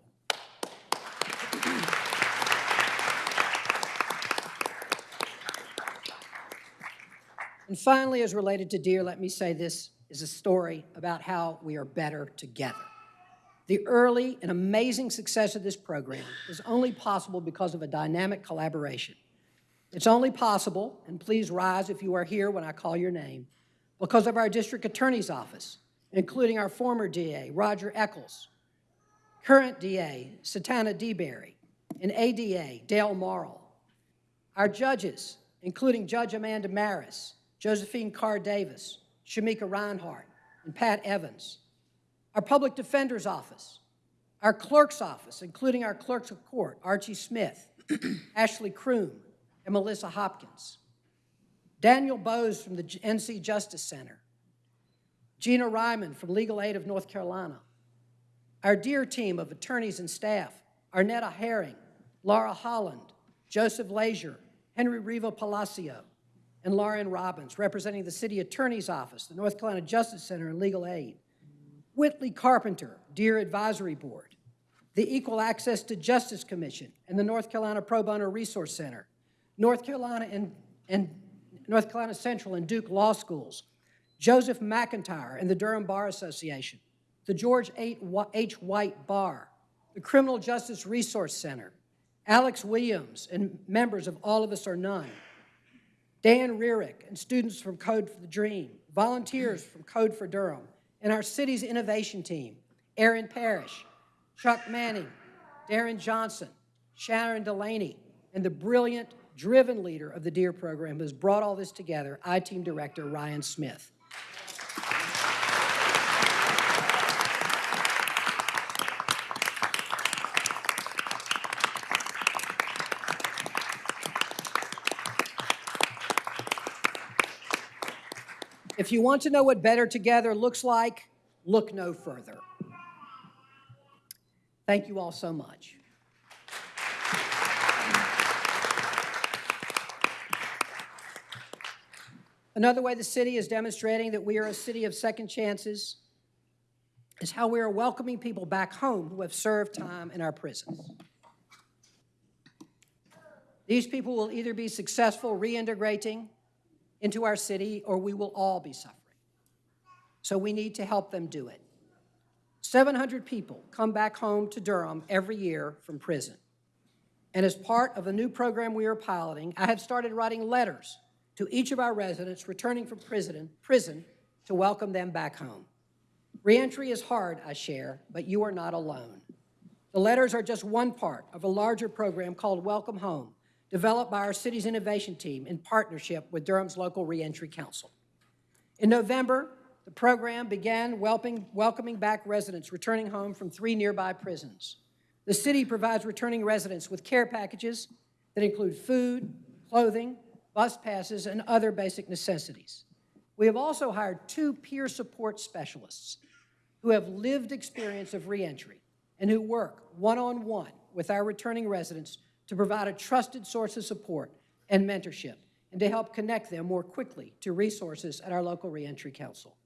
And finally, as related to DEAR, let me say this is a story about how we are better together. The early and amazing success of this program is only possible because of a dynamic collaboration. It's only possible, and please rise if you are here when I call your name, because of our district attorney's office, including our former DA, Roger Echols, current DA, Satana DeBerry, and ADA, Dale Morrill, our judges, including Judge Amanda Maris, Josephine Kerr Davis, Shamieka Rhinehart, and Pat Evans, our public defender's office, our clerk's office, including our clerks of court, Archie Smith, Ashley Kroom, and Melissa Hopkins, Daniel Bowes from the NC Justice Center, Gina Ryman from Legal Aid of North Carolina, our DEAR team of attorneys and staff, Arnetta Herring, Laura Holland, Joseph Leisure, Henry Riva Palacio, and Lauren Robbins, representing the City Attorney's Office, the North Carolina Justice Center, and Legal Aid. Whitley Carpenter, DEAR Advisory Board, the Equal Access to Justice Commission, and the North Carolina Pro Bono Resource Center, North Carolina and, and North Carolina Central and Duke Law Schools, Joseph McIntyre and the Durham Bar Association, the George H. White Bar, the Criminal Justice Resource Center, Alex Williams and members of All of Us or None, Dan Rearick and students from Code for the Dream, volunteers from Code for Durham, and our city's innovation team, Aaron Parrish, Chuck Manning, Darren Johnson, Sharon Delaney, and the brilliant, driven leader of the DEAR program who has brought all this together, I-Team Director Ryan Smith. If you want to know what better together looks like, look no further. Thank you all so much. Another way the city is demonstrating that we are a city of second chances is how we are welcoming people back home who have served time in our prisons. These people will either be successful reintegrating into our city or we will all be suffering. So we need to help them do it. 700 people come back home to Durham every year from prison. And as part of the new program we are piloting, I have started writing letters to each of our residents returning from prison, prison to welcome them back home. Reentry is hard, I share, but you are not alone. The letters are just one part of a larger program called Welcome Home developed by our city's innovation team in partnership with Durham's local reentry council. In November, the program began welcoming, back residents returning home from three nearby prisons. The city provides returning residents with care packages that include food, clothing, bus passes, and other basic necessities. We have also hired two peer support specialists who have lived experience of reentry and who work one-on-one with our returning residents to provide a trusted source of support and mentorship and to help connect them more quickly to resources at our local reentry council.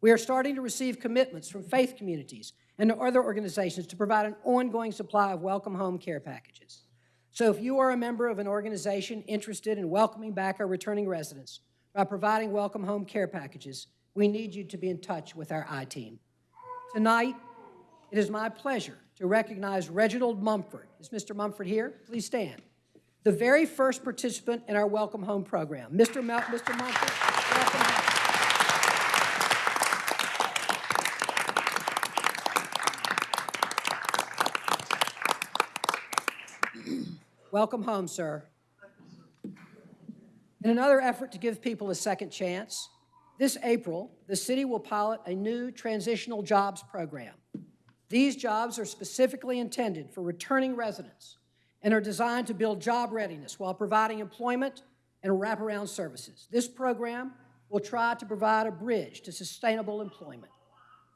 We are starting to receive commitments from faith communities and other organizations to provide an ongoing supply of welcome home care packages. So if you are a member of an organization interested in welcoming back our returning residents by providing welcome home care packages, we need you to be in touch with our I-team. Tonight, it is my pleasure to recognize Reginald Mumford. Is Mr. Mumford here? Please stand. The very first participant in our Welcome Home program. Mr. Mr. Mumford, welcome. Welcome home, sir. In another effort to give people a second chance, this April, the city will pilot a new transitional jobs program. These jobs are specifically intended for returning residents and are designed to build job readiness while providing employment and wraparound services. This program will try to provide a bridge to sustainable employment.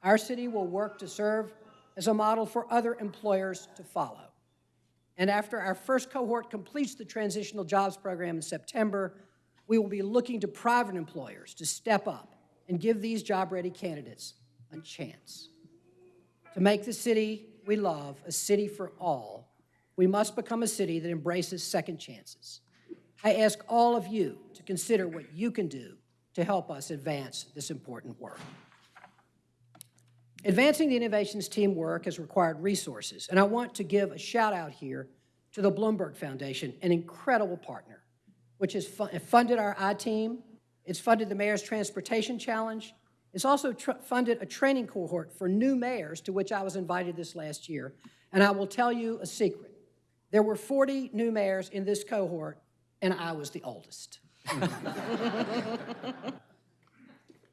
Our city will work to serve as a model for other employers to follow. And after our first cohort completes the transitional jobs program in September, we will be looking to private employers to step up and give these job-ready candidates a chance. To make the city we love a city for all, we must become a city that embraces second chances. I ask all of you to consider what you can do to help us advance this important work. Advancing the innovations team work has required resources, and I want to give a shout out here to the Bloomberg Foundation, an incredible partner, which has fu- funded our I-team, it's funded the Mayor's Transportation Challenge, it's also funded a training cohort for new mayors, to which I was invited this last year. And I will tell you a secret. There were 40 new mayors in this cohort, and I was the oldest.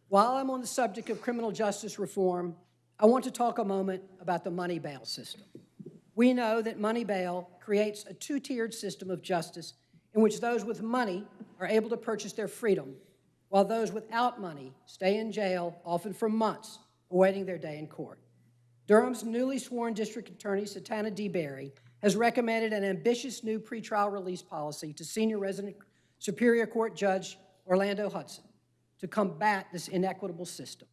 While I'm on the subject of criminal justice reform, I want to talk a moment about the money bail system. We know that money bail creates a two-tiered system of justice in which those with money are able to purchase their freedom, while those without money stay in jail, often for months, awaiting their day in court. Durham's newly sworn district attorney, Satana Deberry, has recommended an ambitious new pretrial release policy to senior resident Superior Court Judge Orlando Hudson to combat this inequitable system.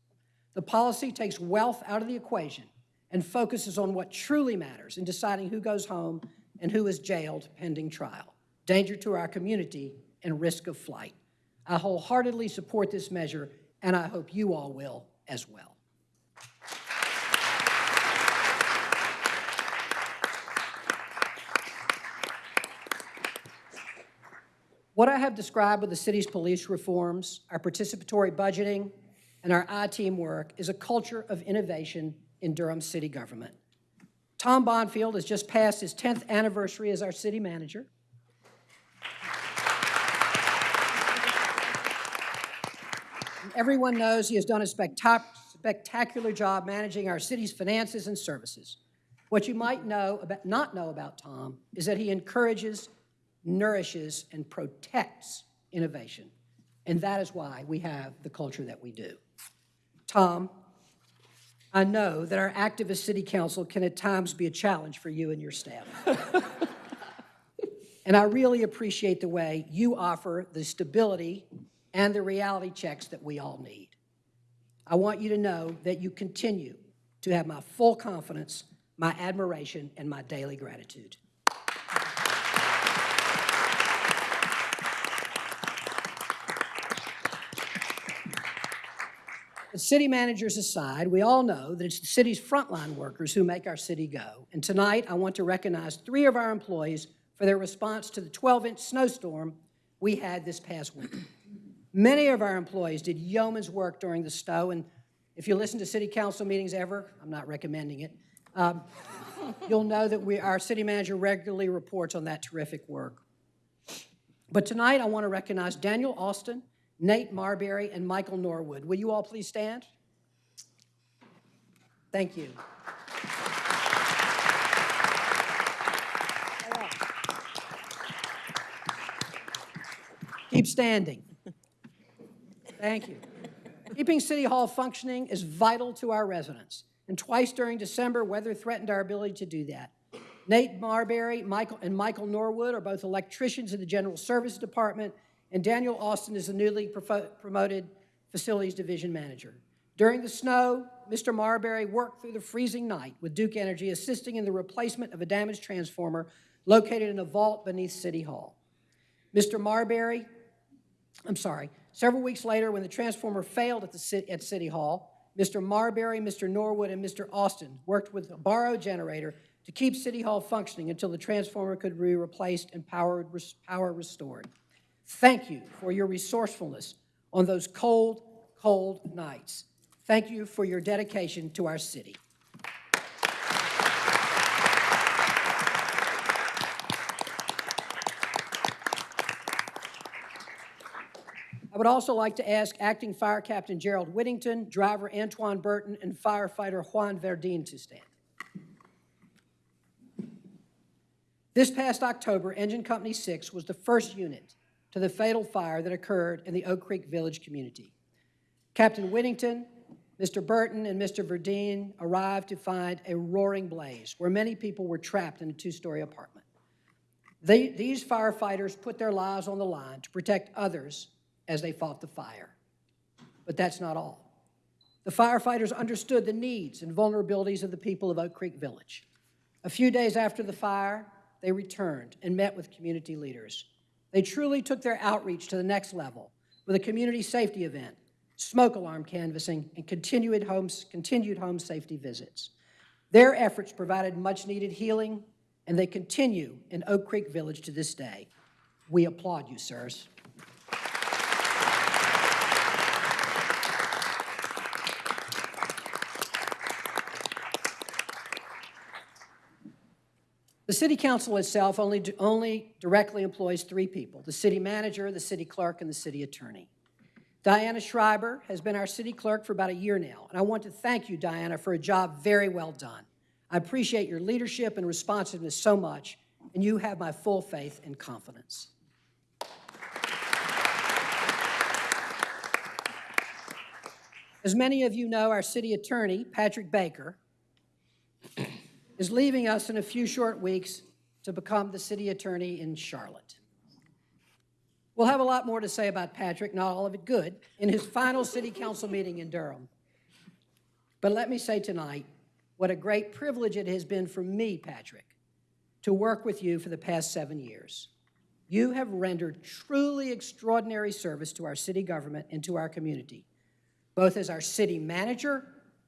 The policy takes wealth out of the equation and focuses on what truly matters in deciding who goes home and who is jailed pending trial, danger to our community, and risk of flight. I wholeheartedly support this measure, and I hope you all will as well. What I have described with the city's police reforms, our participatory budgeting, and our I-team work is a culture of innovation in Durham city government. Tom Bonfield has just passed his 10th anniversary as our city manager. Everyone knows he has done a spectac- spectacular job managing our city's finances and services. What you might know about, not know about Tom is that he encourages, nourishes, and protects innovation. And that is why we have the culture that we do. Tom, I know that our activist city council can at times be a challenge for you and your staff. and I really appreciate the way you offer the stability and the reality checks that we all need. I want you to know that you continue to have my full confidence, my admiration, and my daily gratitude. But city managers aside, we all know that it's the city's frontline workers who make our city go. And tonight, I want to recognize three of our employees for their response to the 12-inch snowstorm we had this past winter. Many of our employees did yeoman's work during the snow, and if you listen to city council meetings ever, I'm not recommending it, um, you'll know that we, our city manager regularly reports on that terrific work. But tonight, I want to recognize Daniel Austin, Nate Marberry, and Michael Norwood. Will you all please stand? Thank you. Keep standing. Thank you. Keeping City Hall functioning is vital to our residents, and twice during December, weather threatened our ability to do that. Nate Marberry Michael, and Michael Norwood are both electricians in the General Service Department, and Daniel Austin is the newly promoted Facilities Division Manager. During the snow, Mr. Marberry worked through the freezing night with Duke Energy, assisting in the replacement of a damaged transformer located in a vault beneath City Hall. Mr. Marberry I'm sorry, several weeks later, when the transformer failed at the city, at City Hall, Mr. Marberry, Mr. Norwood, and Mr. Austin worked with a borrowed generator to keep City Hall functioning until the transformer could be replaced and power, power restored. Thank you for your resourcefulness on those cold, cold nights. Thank you for your dedication to our city. Would also like to ask Acting Fire Captain Gerald Whittington, Driver Antoine Burton, and Firefighter Juan Verdine to stand. This past October, Engine Company 6 was the first unit to the fatal fire that occurred in the Oak Creek Village community. Captain Whittington, Mr. Burton, and Mr. Verdine arrived to find a roaring blaze where many people were trapped in a two-story apartment. They, these firefighters put their lives on the line to protect others as they fought the fire. But that's not all. The firefighters understood the needs and vulnerabilities of the people of Oak Creek Village. A few days after the fire, they returned and met with community leaders. They truly took their outreach to the next level with a community safety event, smoke alarm canvassing, and continued home, continued home safety visits. Their efforts provided much needed healing, and they continue in Oak Creek Village to this day. We applaud you, sirs. The city council itself only, only directly employs three people, the city manager, the city clerk, and the city attorney. Diana Schreiber has been our city clerk for about a year now, and I want to thank you, Diana, for a job very well done. I appreciate your leadership and responsiveness so much, and you have my full faith and confidence. As many of you know, our city attorney, Patrick Baker, is leaving us in a few short weeks to become the city attorney in Charlotte. We'll have a lot more to say about Patrick, not all of it good, in his final city council meeting in Durham. But let me say tonight what a great privilege it has been for me, Patrick, to work with you for the past seven years. You have rendered truly extraordinary service to our city government and to our community, both as our city manager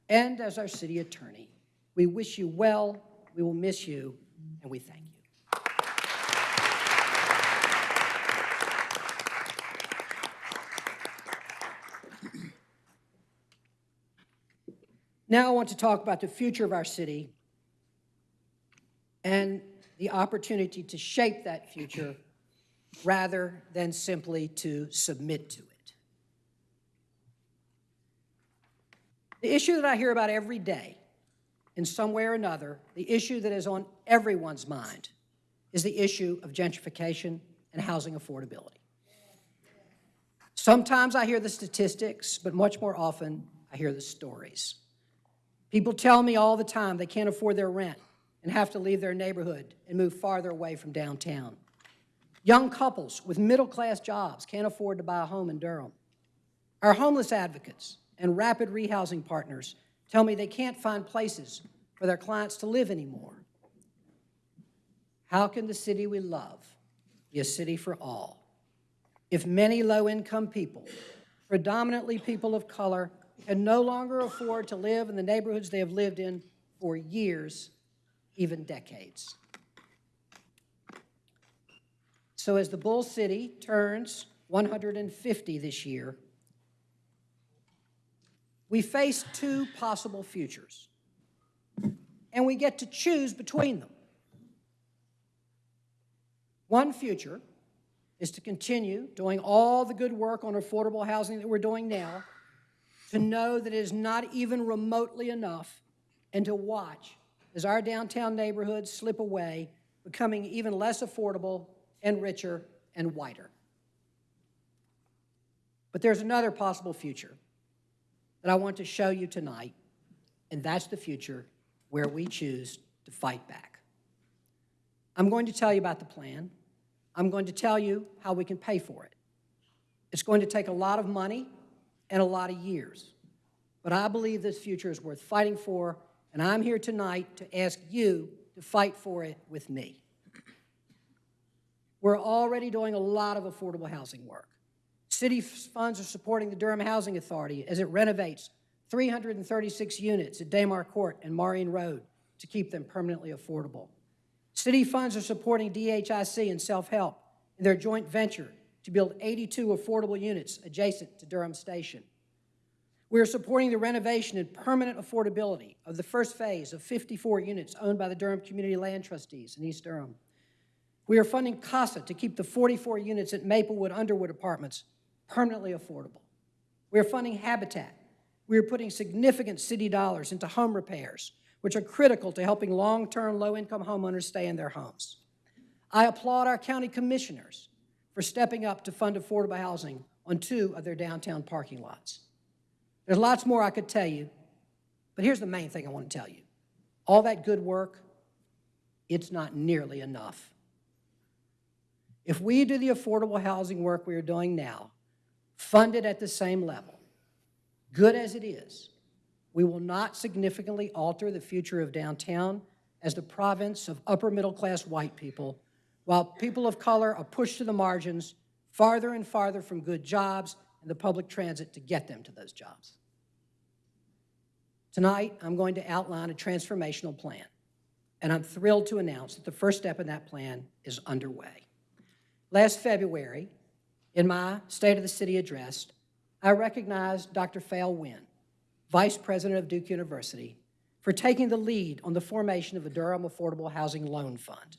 and as our city attorney. We wish you well, we will miss you, and we thank you. Now I want to talk about the future of our city and the opportunity to shape that future rather than simply to submit to it. The issue that I hear about every day, in some way or another, the issue that is on everyone's mind is the issue of gentrification and housing affordability. Sometimes I hear the statistics, but much more often I hear the stories. People tell me all the time they can't afford their rent and have to leave their neighborhood and move farther away from downtown. Young couples with middle-class jobs can't afford to buy a home in Durham. Our homeless advocates and rapid rehousing partners tell me they can't find places for their clients to live anymore. How can the city we love be a city for all if many low-income people, predominantly people of color, can no longer afford to live in the neighborhoods they have lived in for years, even decades? So as the Bull City turns 150 this year, we face two possible futures, and we get to choose between them. One future is to continue doing all the good work on affordable housing that we're doing now, to know that it is not even remotely enough, and to watch as our downtown neighborhoods slip away, becoming even less affordable and richer and whiter. But there's another possible future that I want to show you tonight, and that's the future where we choose to fight back. I'm going to tell you about the plan. I'm going to tell you how we can pay for it. It's going to take a lot of money and a lot of years, but I believe this future is worth fighting for, and I'm here tonight to ask you to fight for it with me. We're already doing a lot of affordable housing work. City funds are supporting the Durham Housing Authority as it renovates 336 units at Damar Court and Morreene Road to keep them permanently affordable. City funds are supporting DHIC and Self-Help in their joint venture to build 82 affordable units adjacent to Durham Station. We are supporting the renovation and permanent affordability of the first phase of 54 units owned by the Durham Community Land Trustees in East Durham. We are funding CASA to keep the 44 units at Maplewood Underwood Apartments permanently affordable. We are funding Habitat. We are putting significant city dollars into home repairs, which are critical to helping long-term low-income homeowners stay in their homes. I applaud our county commissioners for stepping up to fund affordable housing on two of their downtown parking lots. There's lots more I could tell you, but here's the main thing I want to tell you. All that good work, it's not nearly enough. If we do the affordable housing work we are doing now, funded at the same level, good as it is, we will not significantly alter the future of downtown as the province of upper middle class white people, while people of color are pushed to the margins farther and farther from good jobs and the public transit to get them to those jobs. Tonight, I'm going to outline a transformational plan, and I'm thrilled to announce that the first step in that plan is underway. Last February, in my State of the City address, I recognized Dr. Phail Wynn, Vice President of Duke University, for taking the lead on the formation of the Durham Affordable Housing Loan Fund.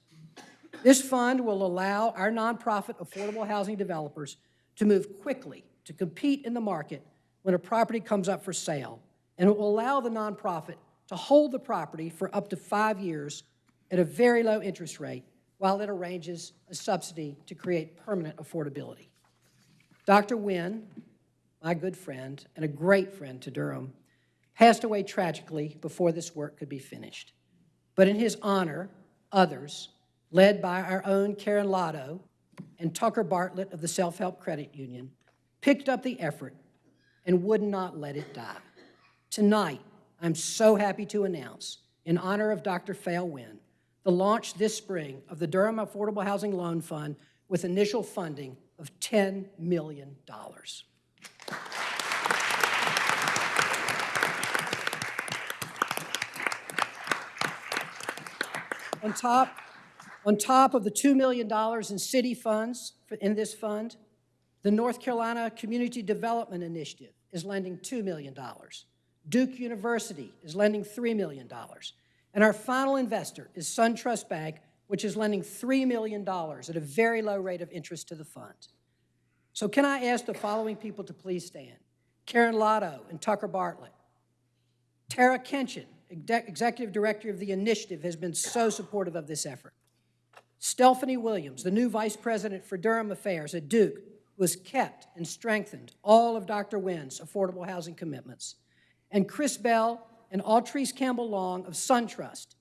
This fund will allow our nonprofit affordable housing developers to move quickly to compete in the market when a property comes up for sale, and it will allow the nonprofit to hold the property for up to five years at a very low interest rate while it arranges a subsidy to create permanent affordability. Dr. Wynn, my good friend and a great friend to Durham, passed away tragically before this work could be finished. But in his honor, others, led by our own Karen Lado and Tucker Bartlett of the Self-Help Credit Union, picked up the effort and would not let it die. Tonight, I'm so happy to announce, in honor of Dr. Phail Wynn, the launch this spring of the Durham Affordable Housing Loan Fund with initial funding of $10 million. On top, on top of the $2 million in city funds for- in this fund, the North Carolina Community Development Initiative is lending $2 million. Duke University is lending $3 million. And our final investor is SunTrust Bank, which is lending $3 million at a very low rate of interest to the fund. So can I ask the following people to please stand? Karen Lado and Tucker Bartlett. Tara Kenchen, Executive Director of the initiative, has been so supportive of this effort. Stephanie Williams, the new Vice President for Durham Affairs at Duke, was kept and strengthened all of Dr. Wynn's affordable housing commitments. And Chris Bell and Altrice Campbell Long of SunTrust,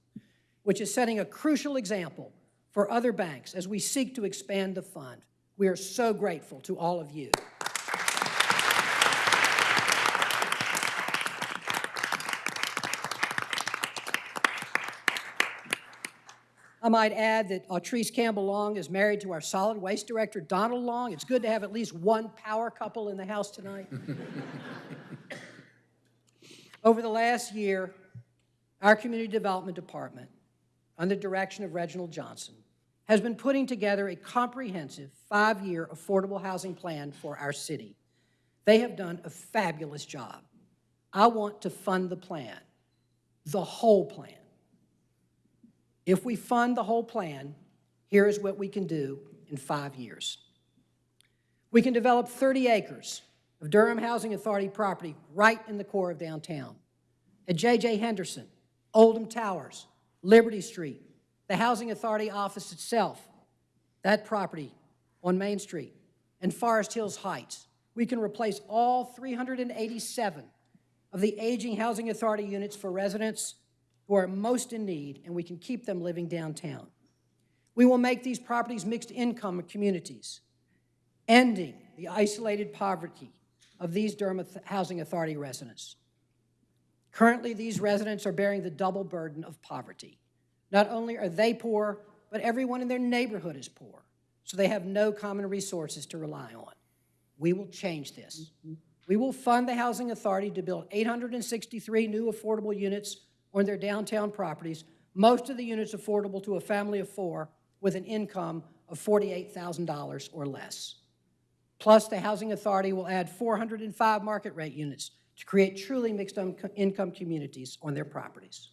which is setting a crucial example for other banks as we seek to expand the fund. We are so grateful to all of you. I might add that Autrice Campbell Long is married to our solid waste director, Donald Long. It's good to have at least one power couple in the house tonight. Over the last year, our Community Development Department, under direction of Reginald Johnson, has been putting together a comprehensive five-year affordable housing plan for our city. They have done a fabulous job. I want to fund the plan, the whole plan. If we fund the whole plan, here is what we can do in five years. We can develop 30 acres of Durham Housing Authority property right in the core of downtown. At J.J. Henderson, Oldham Towers, Liberty Street, the Housing Authority office itself, that property on Main Street, and Forest Hills Heights. We can replace all 387 of the aging Housing Authority units for residents who are most in need, and we can keep them living downtown. We will make these properties mixed-income communities, ending the isolated poverty of these Durham Housing Authority residents. Currently, these residents are bearing the double burden of poverty. Not only are they poor, but everyone in their neighborhood is poor, so they have no common resources to rely on. We will change this. Mm-hmm. We will fund the Housing Authority to build 863 new affordable units on their downtown properties, most of the units affordable to a family of four with an income of $48,000 or less. Plus, the Housing Authority will add 405 market rate units to create truly mixed um, income communities on their properties.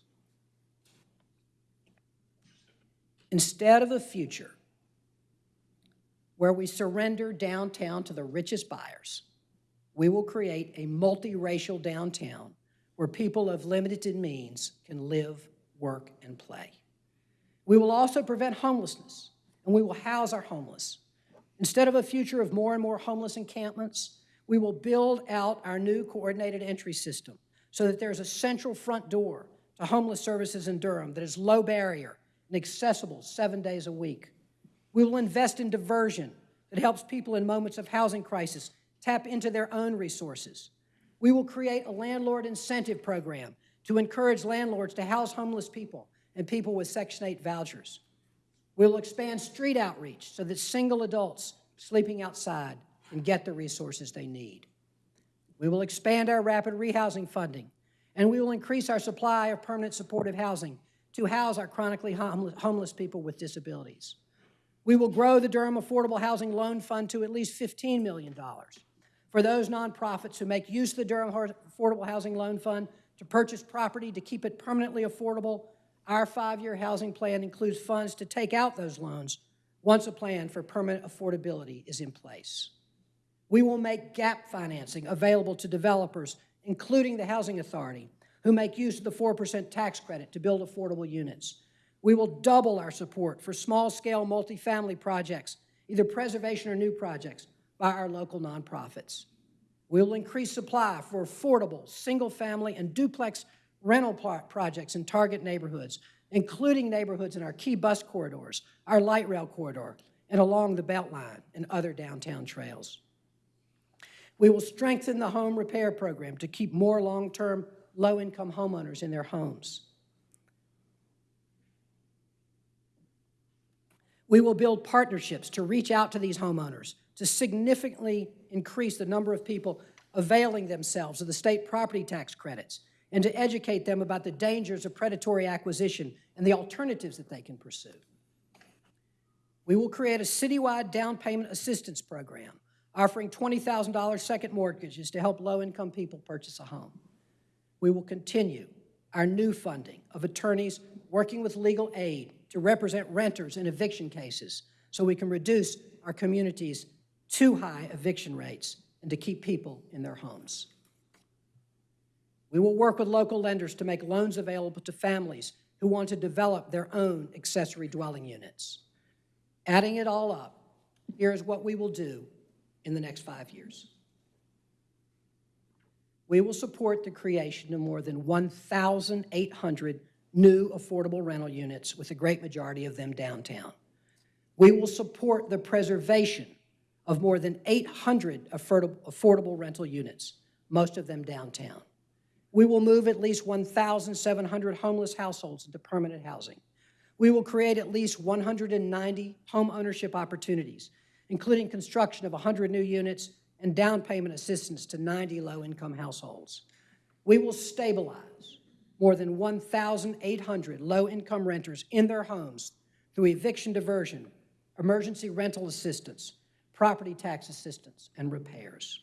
Instead of a future where we surrender downtown to the richest buyers, we will create a multiracial downtown where people of limited means can live, work, and play. We will also prevent homelessness, and we will house our homeless. Instead of a future of more and more homeless encampments, we will build out our new coordinated entry system so that there's a central front door to homeless services in Durham that is low barrier and accessible seven days a week. We will invest in diversion that helps people in moments of housing crisis tap into their own resources. We will create a landlord incentive program to encourage landlords to house homeless people and people with Section 8 vouchers. We will expand street outreach so that single adults sleeping outside can get the resources they need. We will expand our rapid rehousing funding, and we will increase our supply of permanent supportive housing to house our chronically homeless people with disabilities. We will grow the Durham Affordable Housing Loan Fund to at least $15 million for those nonprofits who make use of the Durham Affordable Housing Loan Fund to purchase property to keep it permanently affordable. Our five-year housing plan includes funds to take out those loans once a plan for permanent affordability is in place. We will make gap financing available to developers, including the Housing Authority, who make use of the 4% tax credit to build affordable units. We will double our support for small-scale multifamily projects, either preservation or new projects, by our local nonprofits. We will increase supply for affordable, single-family, and duplex rental projects in target neighborhoods, including neighborhoods in our key bus corridors, our light rail corridor, and along the Beltline and other downtown trails. We will strengthen the home repair program to keep more long-term low-income homeowners in their homes. We will build partnerships to reach out to these homeowners to significantly increase the number of people availing themselves of the state property tax credits and to educate them about the dangers of predatory acquisition and the alternatives that they can pursue. We will create a citywide down payment assistance program offering $20,000 second mortgages to help low-income people purchase a home. We will continue our new funding of attorneys working with legal aid to represent renters in eviction cases so we can reduce our community's too high eviction rates and to keep people in their homes. We will work with local lenders to make loans available to families who want to develop their own accessory dwelling units. Adding it all up, here is what we will do in the next five years. We will support the creation of more than 1,800 new affordable rental units, with a great majority of them downtown. We will support the preservation of more than 800 affordable rental units, most of them downtown. We will move at least 1,700 homeless households into permanent housing. We will create at least 190 home ownership opportunities, including construction of 100 new units and down payment assistance to 90 low-income households. We will stabilize more than 1,800 low-income renters in their homes through eviction diversion, emergency rental assistance, property tax assistance, and repairs.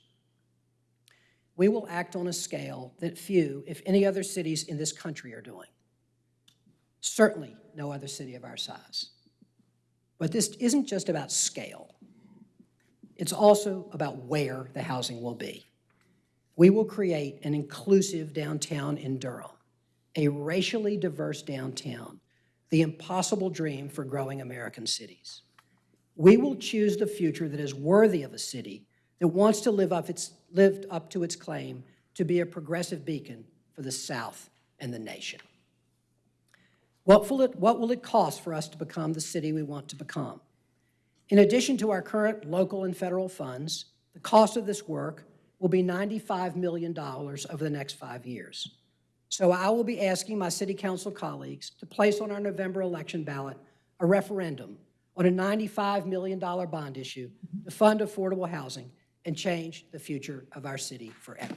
We will act on a scale that few, if any other cities in this country are doing. Certainly no other city of our size. But this isn't just about scale. It's also about where the housing will be. We will create an inclusive downtown in Durham, a racially diverse downtown, the impossible dream for growing American cities. We will choose the future that is worthy of a city that wants to live up, its, lived up to its claim to be a progressive beacon for the South and the nation. What will, it, what will it cost for us to become the city we want to become? In addition to our current local and federal funds, the cost of this work will be $95 million over the next five years. So I will be asking my city council colleagues to place on our November election ballot a referendum on a $95 million bond issue to fund affordable housing and change the future of our city forever.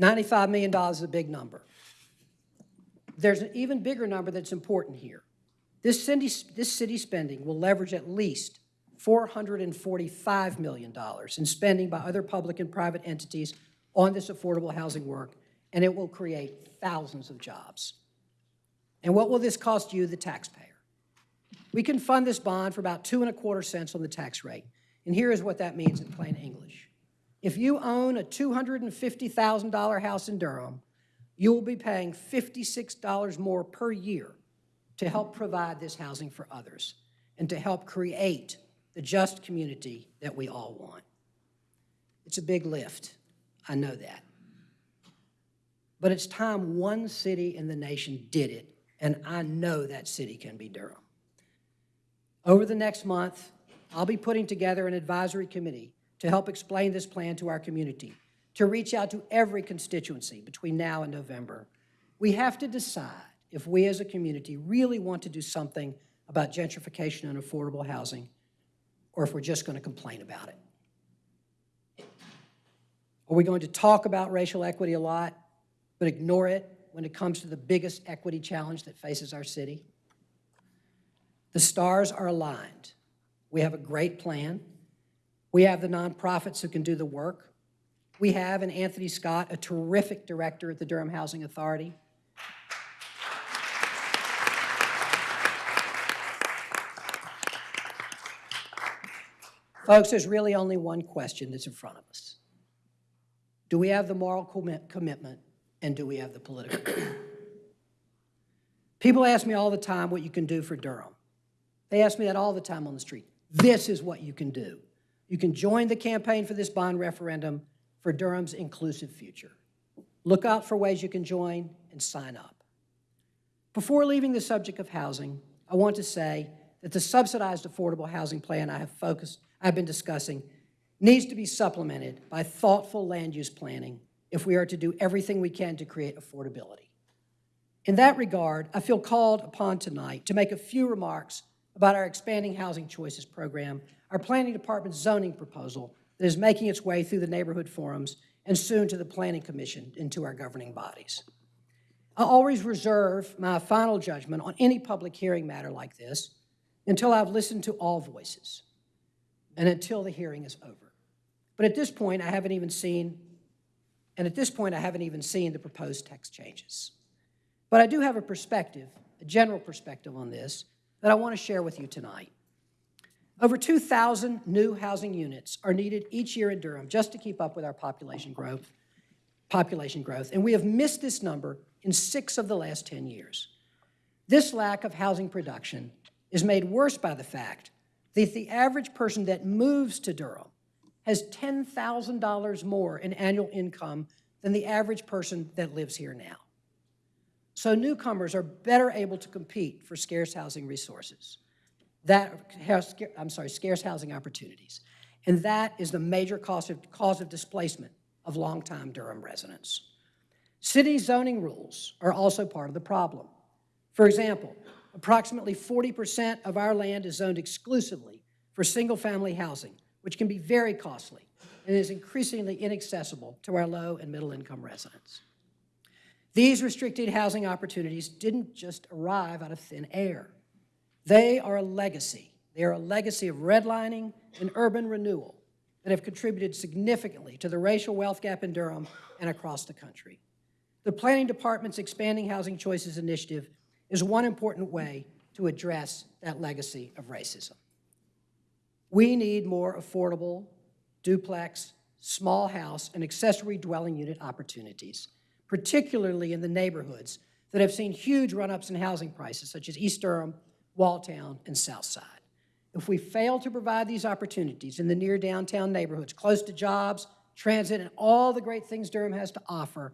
$95 million is a big number. There's an even bigger number that's important here. This city, this city spending will leverage at least $445 million in spending by other public and private entities on this affordable housing work, and it will create thousands of jobs. And what will this cost you, the taxpayer? We can fund this bond for about two and a quarter cents on the tax rate. And here is what that means in plain English. If you own a $250,000 house in Durham, you will be paying $56 more per year to help provide this housing for others and to help create the just community that we all want. It's a big lift, I know that. But it's time one city in the nation did it, and I know that city can be Durham. Over the next month, I'll be putting together an advisory committee to help explain this plan to our community, to reach out to every constituency between now and November. We have to decide if we as a community really want to do something about gentrification and affordable housing, or if we're just going to complain about it. Are we going to talk about racial equity a lot, but ignore it when it comes to the biggest equity challenge that faces our city? The stars are aligned. We have a great plan. We have the nonprofits who can do the work. We have in Anthony Scott, a terrific director at the Durham Housing Authority. Folks, there's really only one question that's in front of us. Do we have the moral commit commitment and do we have the political? People ask me all the time what you can do for Durham. They ask me that all the time on the street. This is what you can do. You can join the campaign for this bond referendum for Durham's inclusive future. Look out for ways you can join and sign up. Before leaving the subject of housing, I want to say that the subsidized affordable housing plan I have focused, I've been discussing needs to be supplemented by thoughtful land use planning if we are to do everything we can to create affordability. In that regard, I feel called upon tonight to make a few remarks about our expanding housing choices program, our planning department's zoning proposal that is making its way through the neighborhood forums and soon to the planning commission into our governing bodies. I always reserve my final judgment on any public hearing matter like this until I've listened to all voices and until the hearing is over. But at this point, I haven't even seen, and at this point, I haven't even seen the proposed text changes. But I do have a perspective, a general perspective on this, that I want to share with you tonight. Over 2,000 new housing units are needed each year in Durham just to keep up with our population growth, population growth, and we have missed this number in six of the last 10 years. This lack of housing production is made worse by the fact that the average person that moves to Durham has $10,000 more in annual income than the average person that lives here now. So newcomers are better able to compete for scarce housing resources. That I'm sorry, scarce housing opportunities. And that is the major cause of, cause of displacement of longtime Durham residents. City zoning rules are also part of the problem. For example, approximately 40% of our land is zoned exclusively for single-family housing, which can be very costly and is increasingly inaccessible to our low and middle-income residents. These restricted housing opportunities didn't just arrive out of thin air. They are a legacy. They are a legacy of redlining and urban renewal that have contributed significantly to the racial wealth gap in Durham and across the country. The Planning Department's Expanding Housing Choices Initiative is one important way to address that legacy of racism. We need more affordable duplex, small house, and accessory dwelling unit opportunities, particularly in the neighborhoods that have seen huge run-ups in housing prices, such as East Durham, Walltown, and Southside. If we fail to provide these opportunities in the near downtown neighborhoods, close to jobs, transit, and all the great things Durham has to offer,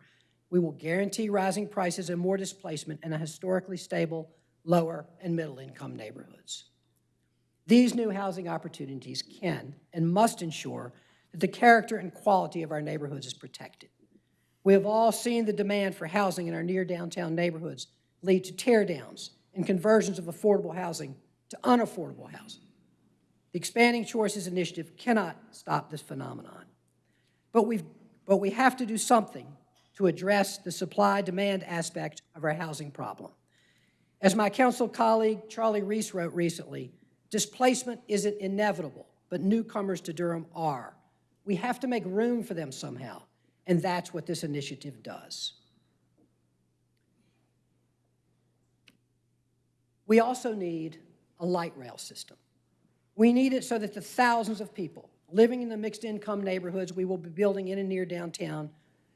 we will guarantee rising prices and more displacement in a historically stable, lower and middle-income neighborhoods. These new housing opportunities can and must ensure that the character and quality of our neighborhoods is protected. We have all seen the demand for housing in our near downtown neighborhoods lead to tear downs and conversions of affordable housing to unaffordable housing. The Expanding Choices Initiative cannot stop this phenomenon. But, we've, but we have to do something to address the supply-demand aspect of our housing problem. As my council colleague Charlie Reece wrote recently, displacement isn't inevitable, but newcomers to Durham are. We have to make room for them somehow, and that's what this initiative does. We also need a light rail system. We need it so that the thousands of people living in the mixed income neighborhoods we will be building in and near downtown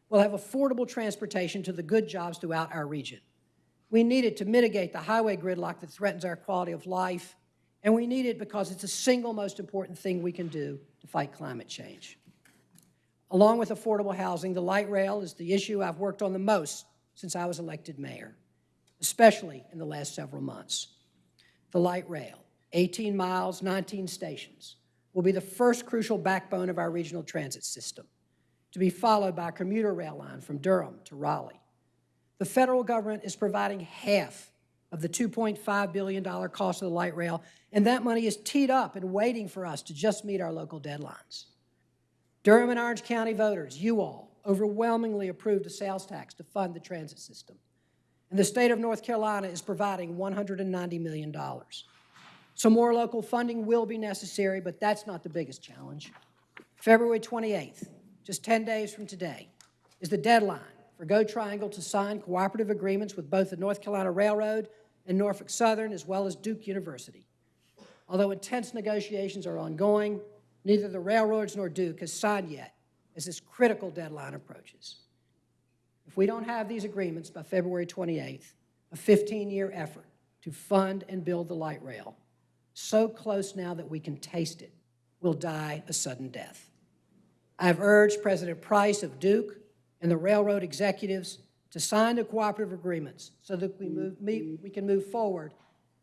will have affordable transportation to the good jobs throughout our region. We need it to mitigate the highway gridlock that threatens our quality of life, and we need it because it's the single most important thing we can do to fight climate change. Along with affordable housing, the light rail is the issue I've worked on the most since I was elected mayor, especially in the last several months. The light rail, 18 miles, 19 stations, will be the first crucial backbone of our regional transit system, to be followed by a commuter rail line from Durham to Raleigh. The federal government is providing half of the $2.5 billion cost of the light rail, and that money is teed up and waiting for us to just meet our local deadlines. Durham and Orange County voters, you all, overwhelmingly approved a sales tax to fund the transit system. And the state of North Carolina is providing $190 million. So more local funding will be necessary, but that's not the biggest challenge. February 28th, just 10 days from today, is the deadline for Go Triangle to sign cooperative agreements with both the North Carolina Railroad and Norfolk Southern, as well as Duke University. Although intense negotiations are ongoing, neither the railroads nor Duke has signed yet as this critical deadline approaches. If we don't have these agreements by February 28th, a 15-year effort to fund and build the light rail, so close now that we can taste it, will die a sudden death. I have urged President Price of Duke and the railroad executives to sign the cooperative agreements so that we, move, we can move forward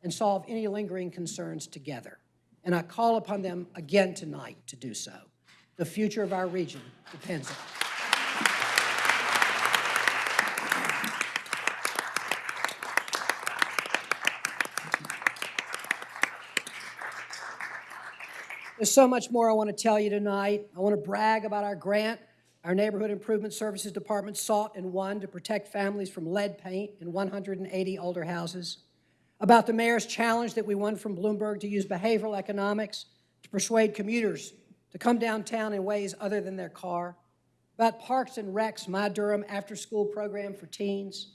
and solve any lingering concerns together. And I call upon them again tonight to do so. The future of our region depends on it. There's so much more I want to tell you tonight. I want to brag about our grant our Neighborhood Improvement Services Department sought and won to protect families from lead paint in 180 older houses. About the mayor's challenge that we won from Bloomberg to use behavioral economics to persuade commuters to come downtown in ways other than their car. About Parks and Recs, My Durham after-school program for teens.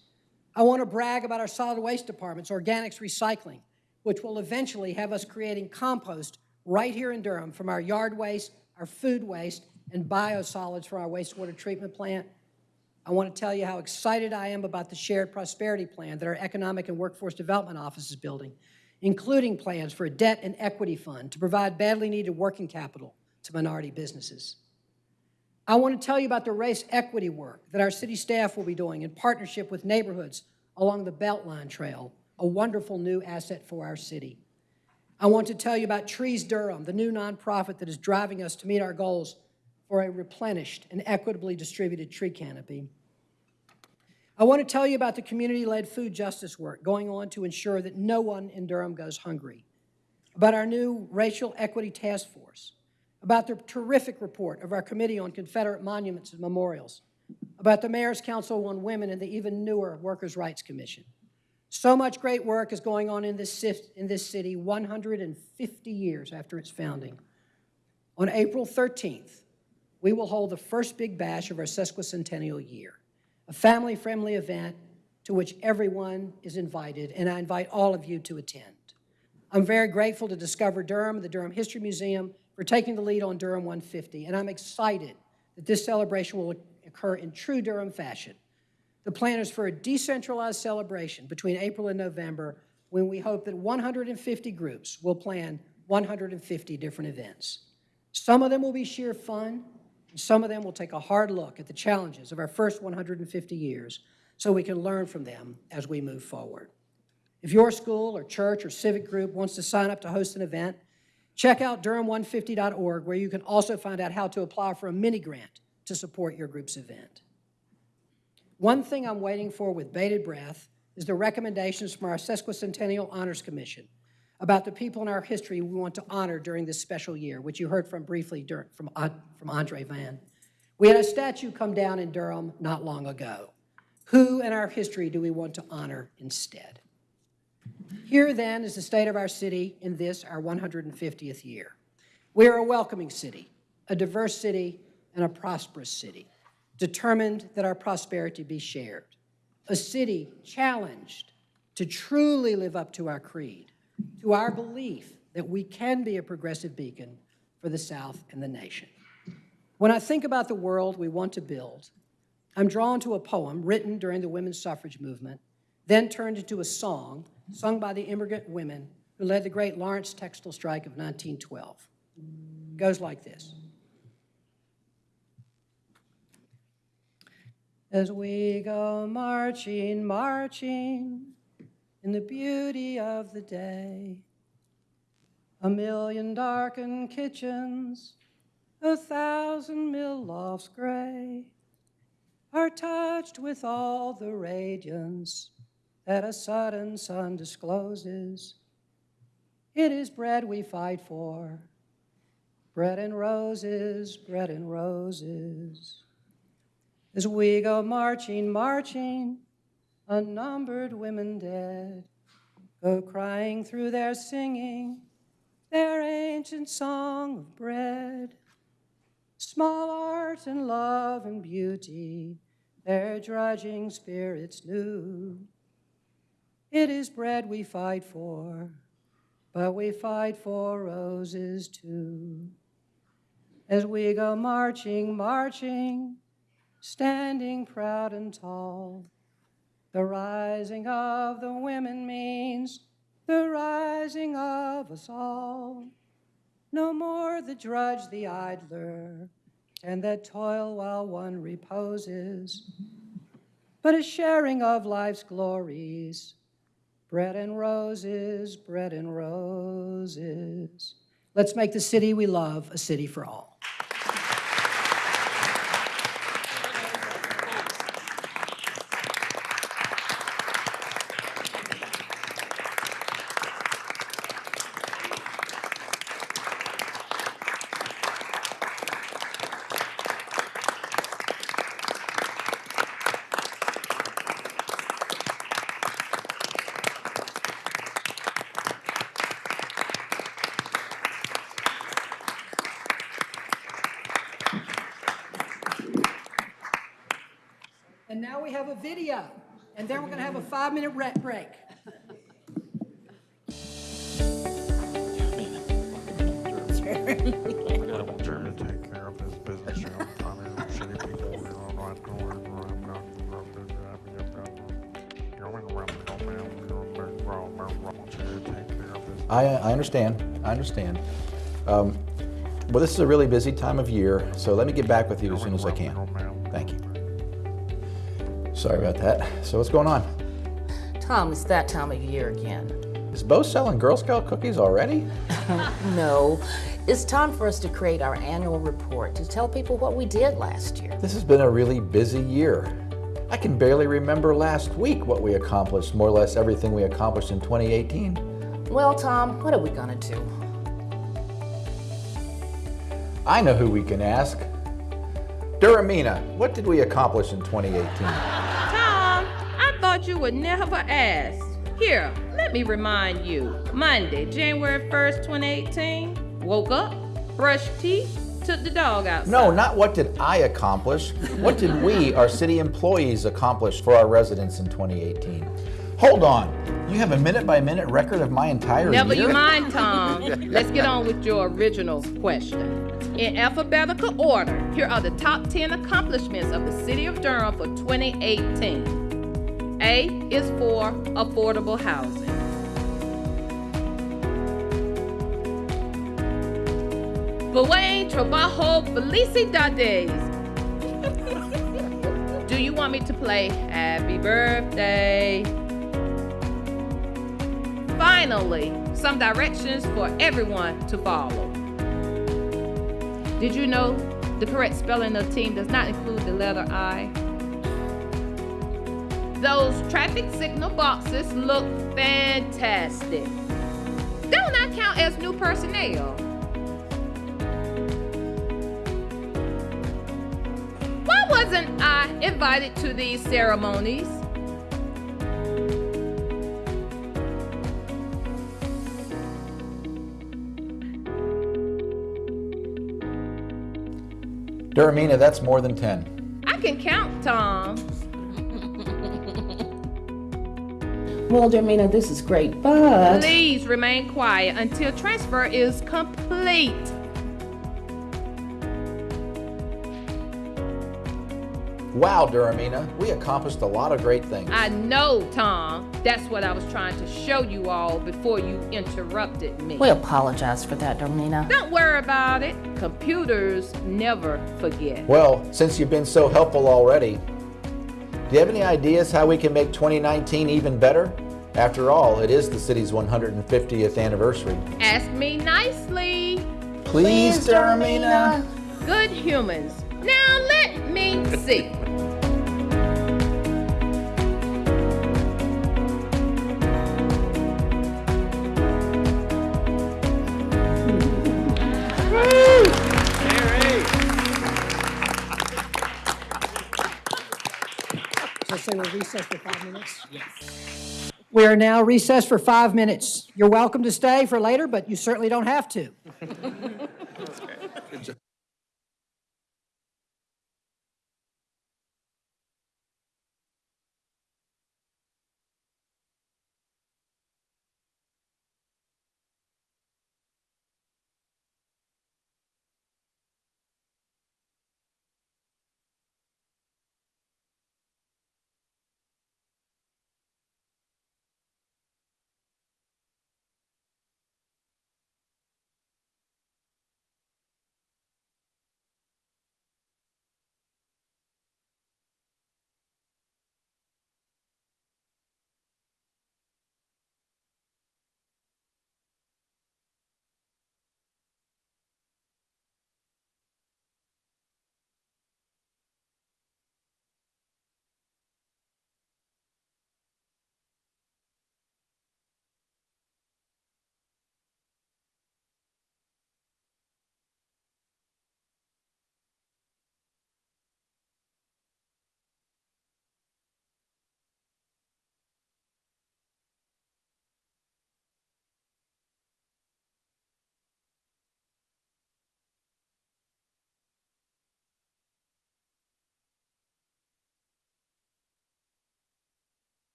I want to brag about our solid waste department's organics recycling, which will eventually have us creating compost right here in Durham from our yard waste, our food waste, and biosolids for our wastewater treatment plant. I want to tell you how excited I am about the Shared Prosperity Plan that our Economic and Workforce Development Office is building, including plans for a debt and equity fund to provide badly needed working capital to minority businesses. I want to tell you about the race equity work that our city staff will be doing in partnership with neighborhoods along the Beltline Trail, a wonderful new asset for our city. I want to tell you about Trees Durham, the new nonprofit that is driving us to meet our goals for a replenished and equitably distributed tree canopy. I want to tell you about the community-led food justice work going on to ensure that no one in Durham goes hungry, about our new racial equity task force, about the terrific report of our Committee on Confederate Monuments and Memorials, about the Mayor's Council on Women and the even newer Workers' Rights Commission. So much great work is going on in this, in this city 150 years after its founding. On April 13th, we will hold the first big bash of our sesquicentennial year, a family-friendly event to which everyone is invited, and I invite all of you to attend. I'm very grateful to Discover Durham, the Durham History Museum, for taking the lead on Durham 150, and I'm excited that this celebration will occur in true Durham fashion. The plan is for a decentralized celebration between April and November when we hope that 150 groups will plan 150 different events. Some of them will be sheer fun, some of them will take a hard look at the challenges of our first 150 years so we can learn from them as we move forward. If your school or church or civic group wants to sign up to host an event, check out Durham150.org where you can also find out how to apply for a mini grant to support your group's event. One thing I'm waiting for with bated breath is the recommendations from our Sesquicentennial Honors Commission about the people in our history we want to honor during this special year, which you heard from briefly dur- from, from Andre Vann. We had a statue come down in Durham not long ago. Who in our history do we want to honor instead? Here then is the state of our city in this, our 150th year. We are a welcoming city, a diverse city, and a prosperous city, determined that our prosperity be shared. A city challenged to truly live up to our creed, to our belief that we can be a progressive beacon for the South and the nation. When I think about the world we want to build, I'm drawn to a poem written during the women's suffrage movement, then turned into a song sung by the immigrant women who led the great Lawrence textile strike of 1912. It goes like this. As we go marching, marching in the beauty of the day, a million darkened kitchens, a thousand mill lofts gray are touched with all the radiance that a sudden sun discloses. It is bread we fight for, bread and roses, bread and roses. As we go marching, marching, unnumbered women dead go crying through their singing their ancient song of bread. Small art and love and beauty, their drudging spirits knew. It is bread we fight for, but we fight for roses too. As we go marching, marching, standing proud and tall, the rising of the women means the rising of us all. No more the drudge, the idler, and that toil while one reposes, but a sharing of life's glories. Bread and roses, bread and roses. Let's make the city we love a city for all. Understand, I understand. Um, Well, this is a really busy time of year, so let me get back with you as soon as I can. Thank you. Sorry about that. So what's going on? Tom, it's that time of year again. Is Bo selling Girl Scout cookies already? No, it's time for us to create our annual report to tell people what we did last year. This has been a really busy year. I can barely remember last week what we accomplished, more or less everything we accomplished in 2018. Well, Tom, what are we gonna do? I know who we can ask. Durhamina, what did we accomplish in 2018? Tom, I thought you would never ask. Here, let me remind you. Monday, January 1st, 2018, woke up, brushed teeth, took the dog outside. No, not what did I accomplish. What did we, our city employees, accomplish for our residents in 2018? Hold on. You have a minute by minute record of my entire Never year? you mind, Tom. Let's get on with your original question. In alphabetical order, here are the top 10 accomplishments of the City of Durham for 2018. A is for affordable housing. Buen trabajo, felicidades. Do you want me to play Happy Birthday? Finally, some directions for everyone to follow. Did you know the correct spelling of team does not include the letter I? Those traffic signal boxes look fantastic. Don't I count as new personnel? Why wasn't I invited to these ceremonies? Durhamina, that's more than 10. I can count, Tom. Well, Durhamina, this is great, but Please remain quiet until transfer is complete. Wow, Durhamina, we accomplished a lot of great things. I know, Tom. That's what I was trying to show you all before you interrupted me. we apologize for that, Durhamina. Don't worry about it. Computers never forget. Well, since you've been so helpful already, do you have any ideas how we can make 2019 even better? After all, it is the city's 150th anniversary. Ask me nicely. Please, Durhamina. Good humans. Now let me see. Recess for five minutes? Yes. We are now recessed for five minutes. You're welcome to stay for later, but you certainly don't have to.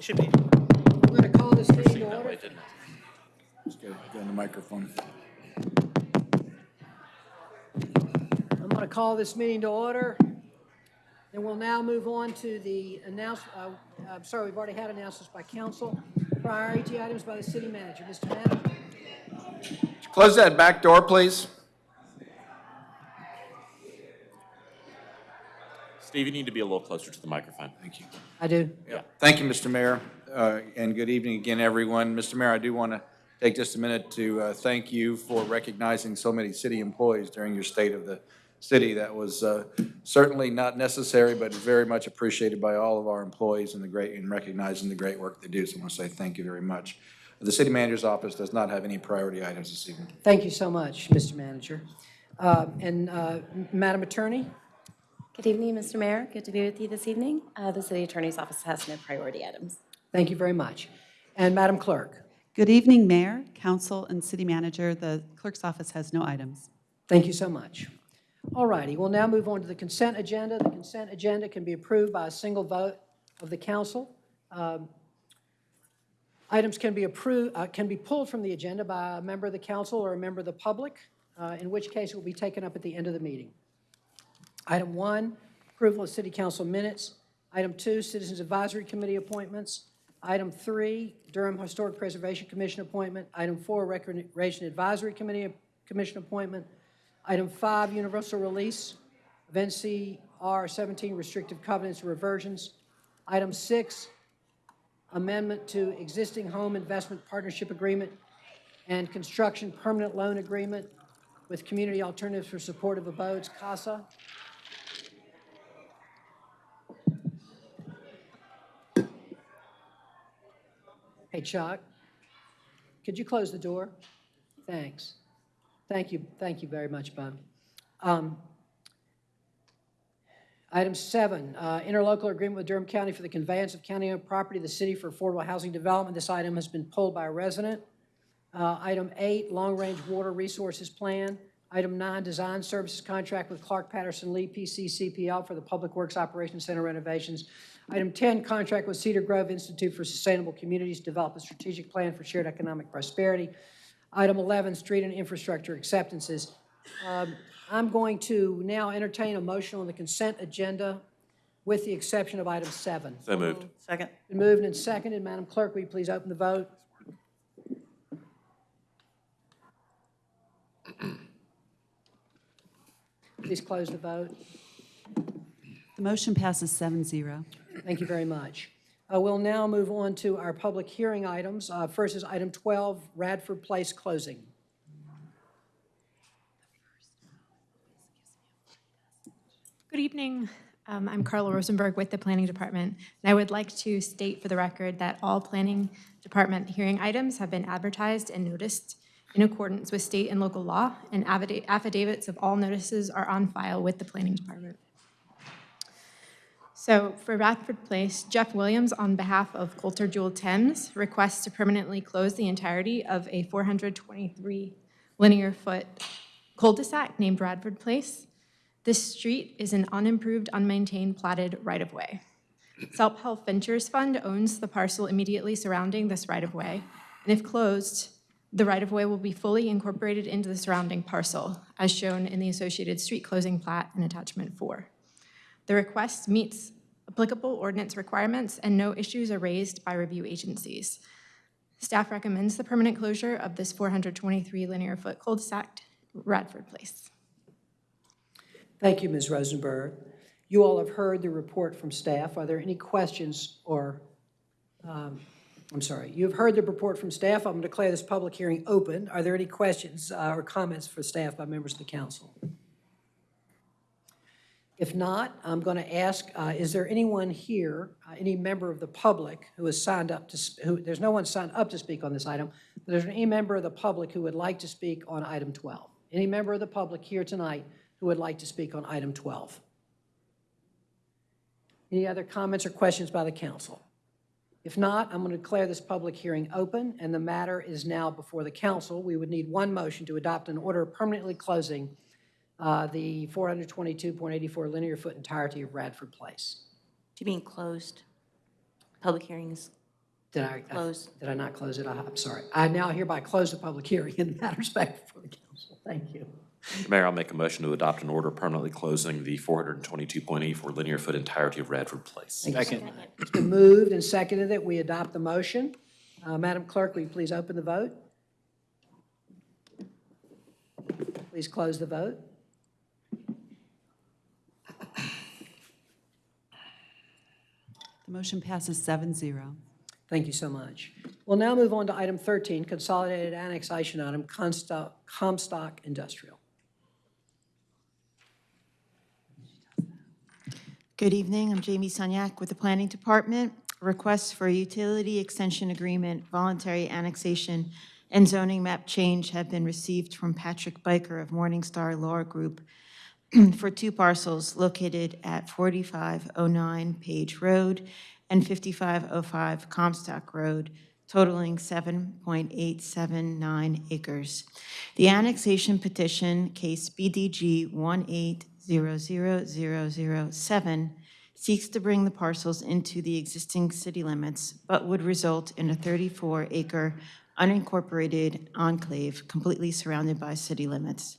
Should be. I'm going to call this meeting to order. Just get get on the microphone. I'm going to call this meeting to order. And we'll now move on to the announce, uh, I'm sorry, we've already had announcements by council. Priority items by the city manager. Mr. Manager? Close that back door, please. Steve, you need to be a little closer to the microphone. Thank you. I do. Yeah. Thank you, Mr. Mayor, uh, and good evening again, everyone. Mr. Mayor, I do want to take just a minute to uh, thank you for recognizing so many city employees during your State of the City. That was uh, certainly not necessary, but very much appreciated by all of our employees and the great, and recognizing the great work they do. So I want to say thank you very much. The city manager's office does not have any priority items this evening. Thank you so much, Mr. Manager. Uh, And uh, Madam Attorney? Good evening, Mr. Mayor. Good to be with you this evening. Uh, The city attorney's office has no priority items. Thank you very much. And Madam Clerk? Good evening, Mayor, Council, and City Manager. The clerk's office has no items. Thank you so much. All righty, we'll now move on to the consent agenda. The consent agenda can be approved by a single vote of the council. Um, Items can be approved, uh, can be pulled from the agenda by a member of the council or a member of the public, uh, in which case it will be taken up at the end of the meeting. Item one, approval of city council minutes. Item two, Citizens Advisory Committee appointments. Item three, Durham Historic Preservation Commission appointment. Item four, Recreation Advisory Committee Commission appointment. Item five, universal release of NCR 17 restrictive covenants and reversions. Item six, amendment to existing home investment partnership agreement and construction permanent loan agreement with Community Alternatives for Supportive Abodes, CASA. Hey, Chuck, could you close the door? Thanks. Thank you, thank you very much, Bob. Um, Item seven, uh, interlocal agreement with Durham County for the conveyance of county-owned property to the city for affordable housing development. This item has been pulled by a resident. Uh, Item eight, long-range water resources plan. Item nine, design services contract with Clark Patterson Lee PC CPL for the Public Works Operations Center renovations. Item 10, contract with Cedar Grove Institute for Sustainable Communities, to develop a strategic plan for shared economic prosperity. Item 11, street and infrastructure acceptances. Um, I'm going to now entertain a motion on the consent agenda with the exception of item seven. So moved. Second. Been moved and seconded. Madam Clerk, will you please open the vote? Please close the vote. The motion passes 7-0. Thank you very much. Uh, We'll now move on to our public hearing items. Uh, First is item 12, Radford Place closing. Good evening. Um, I'm Carla Rosenberg with the Planning Department, and I would like to state for the record that all Planning Department hearing items have been advertised and noticed in accordance with state and local law, and affidavits of all notices are on file with the Planning Department. So for Radford Place, Jeff Williams, on behalf of Coulter Jewell Thames, requests to permanently close the entirety of a 423 linear foot cul-de-sac named Radford Place. This street is an unimproved, unmaintained, platted right-of-way. Self-Help Ventures Fund owns the parcel immediately surrounding this right-of-way, and if closed, the right-of-way will be fully incorporated into the surrounding parcel, as shown in the associated street closing plat in attachment four. The request meets applicable ordinance requirements, and no issues are raised by review agencies. Staff recommends the permanent closure of this 423 linear foot cul-de-sac, Radford Place. Thank you, Ms. Rosenberg. You all have heard the report from staff. Are there any questions or, um, I'm sorry, you have heard the report from staff. I'm going to declare this public hearing open. Are there any questions uh, or comments for staff by members of the council? If not, I'm going to ask, uh, is there anyone here, uh, any member of the public who has signed up to, who, there's no one signed up to speak on this item, but is there any member of the public who would like to speak on item 12? Any member of the public here tonight who would like to speak on item 12? Any other comments or questions by the council? If not, I'm going to declare this public hearing open, and the matter is now before the council. We would need one motion to adopt an order permanently closing uh, the 422.84 linear foot entirety of Radford Place. you mean closed? Public hearings Did I? closed? Did I not close it? I- I'm sorry. I now hereby close the public hearing in the matters back before the council. Thank you. Mayor, I'll make a motion to adopt an order permanently closing the 422.84 linear foot entirety of Radford Place. Second. It's been moved and seconded that we adopt the motion. Uh, Madam Clerk, will you please open the vote? Please close the vote. The motion passes 7-0. Thank you so much. We'll now move on to item 13, consolidated annexation item, Comstock Comstock Industrial. Good evening, I'm Jamie Sunyak with the Planning Department. Requests for a utility extension agreement, voluntary annexation, and zoning map change have been received from Patrick Byker of Morningstar Law Group for two parcels located at 4509 Page Road and 5505 Comstock Road, totaling 7.879 acres. The annexation petition, case BDG 1800007, seeks to bring the parcels into the existing city limits, but would result in a 34-acre unincorporated enclave completely surrounded by city limits.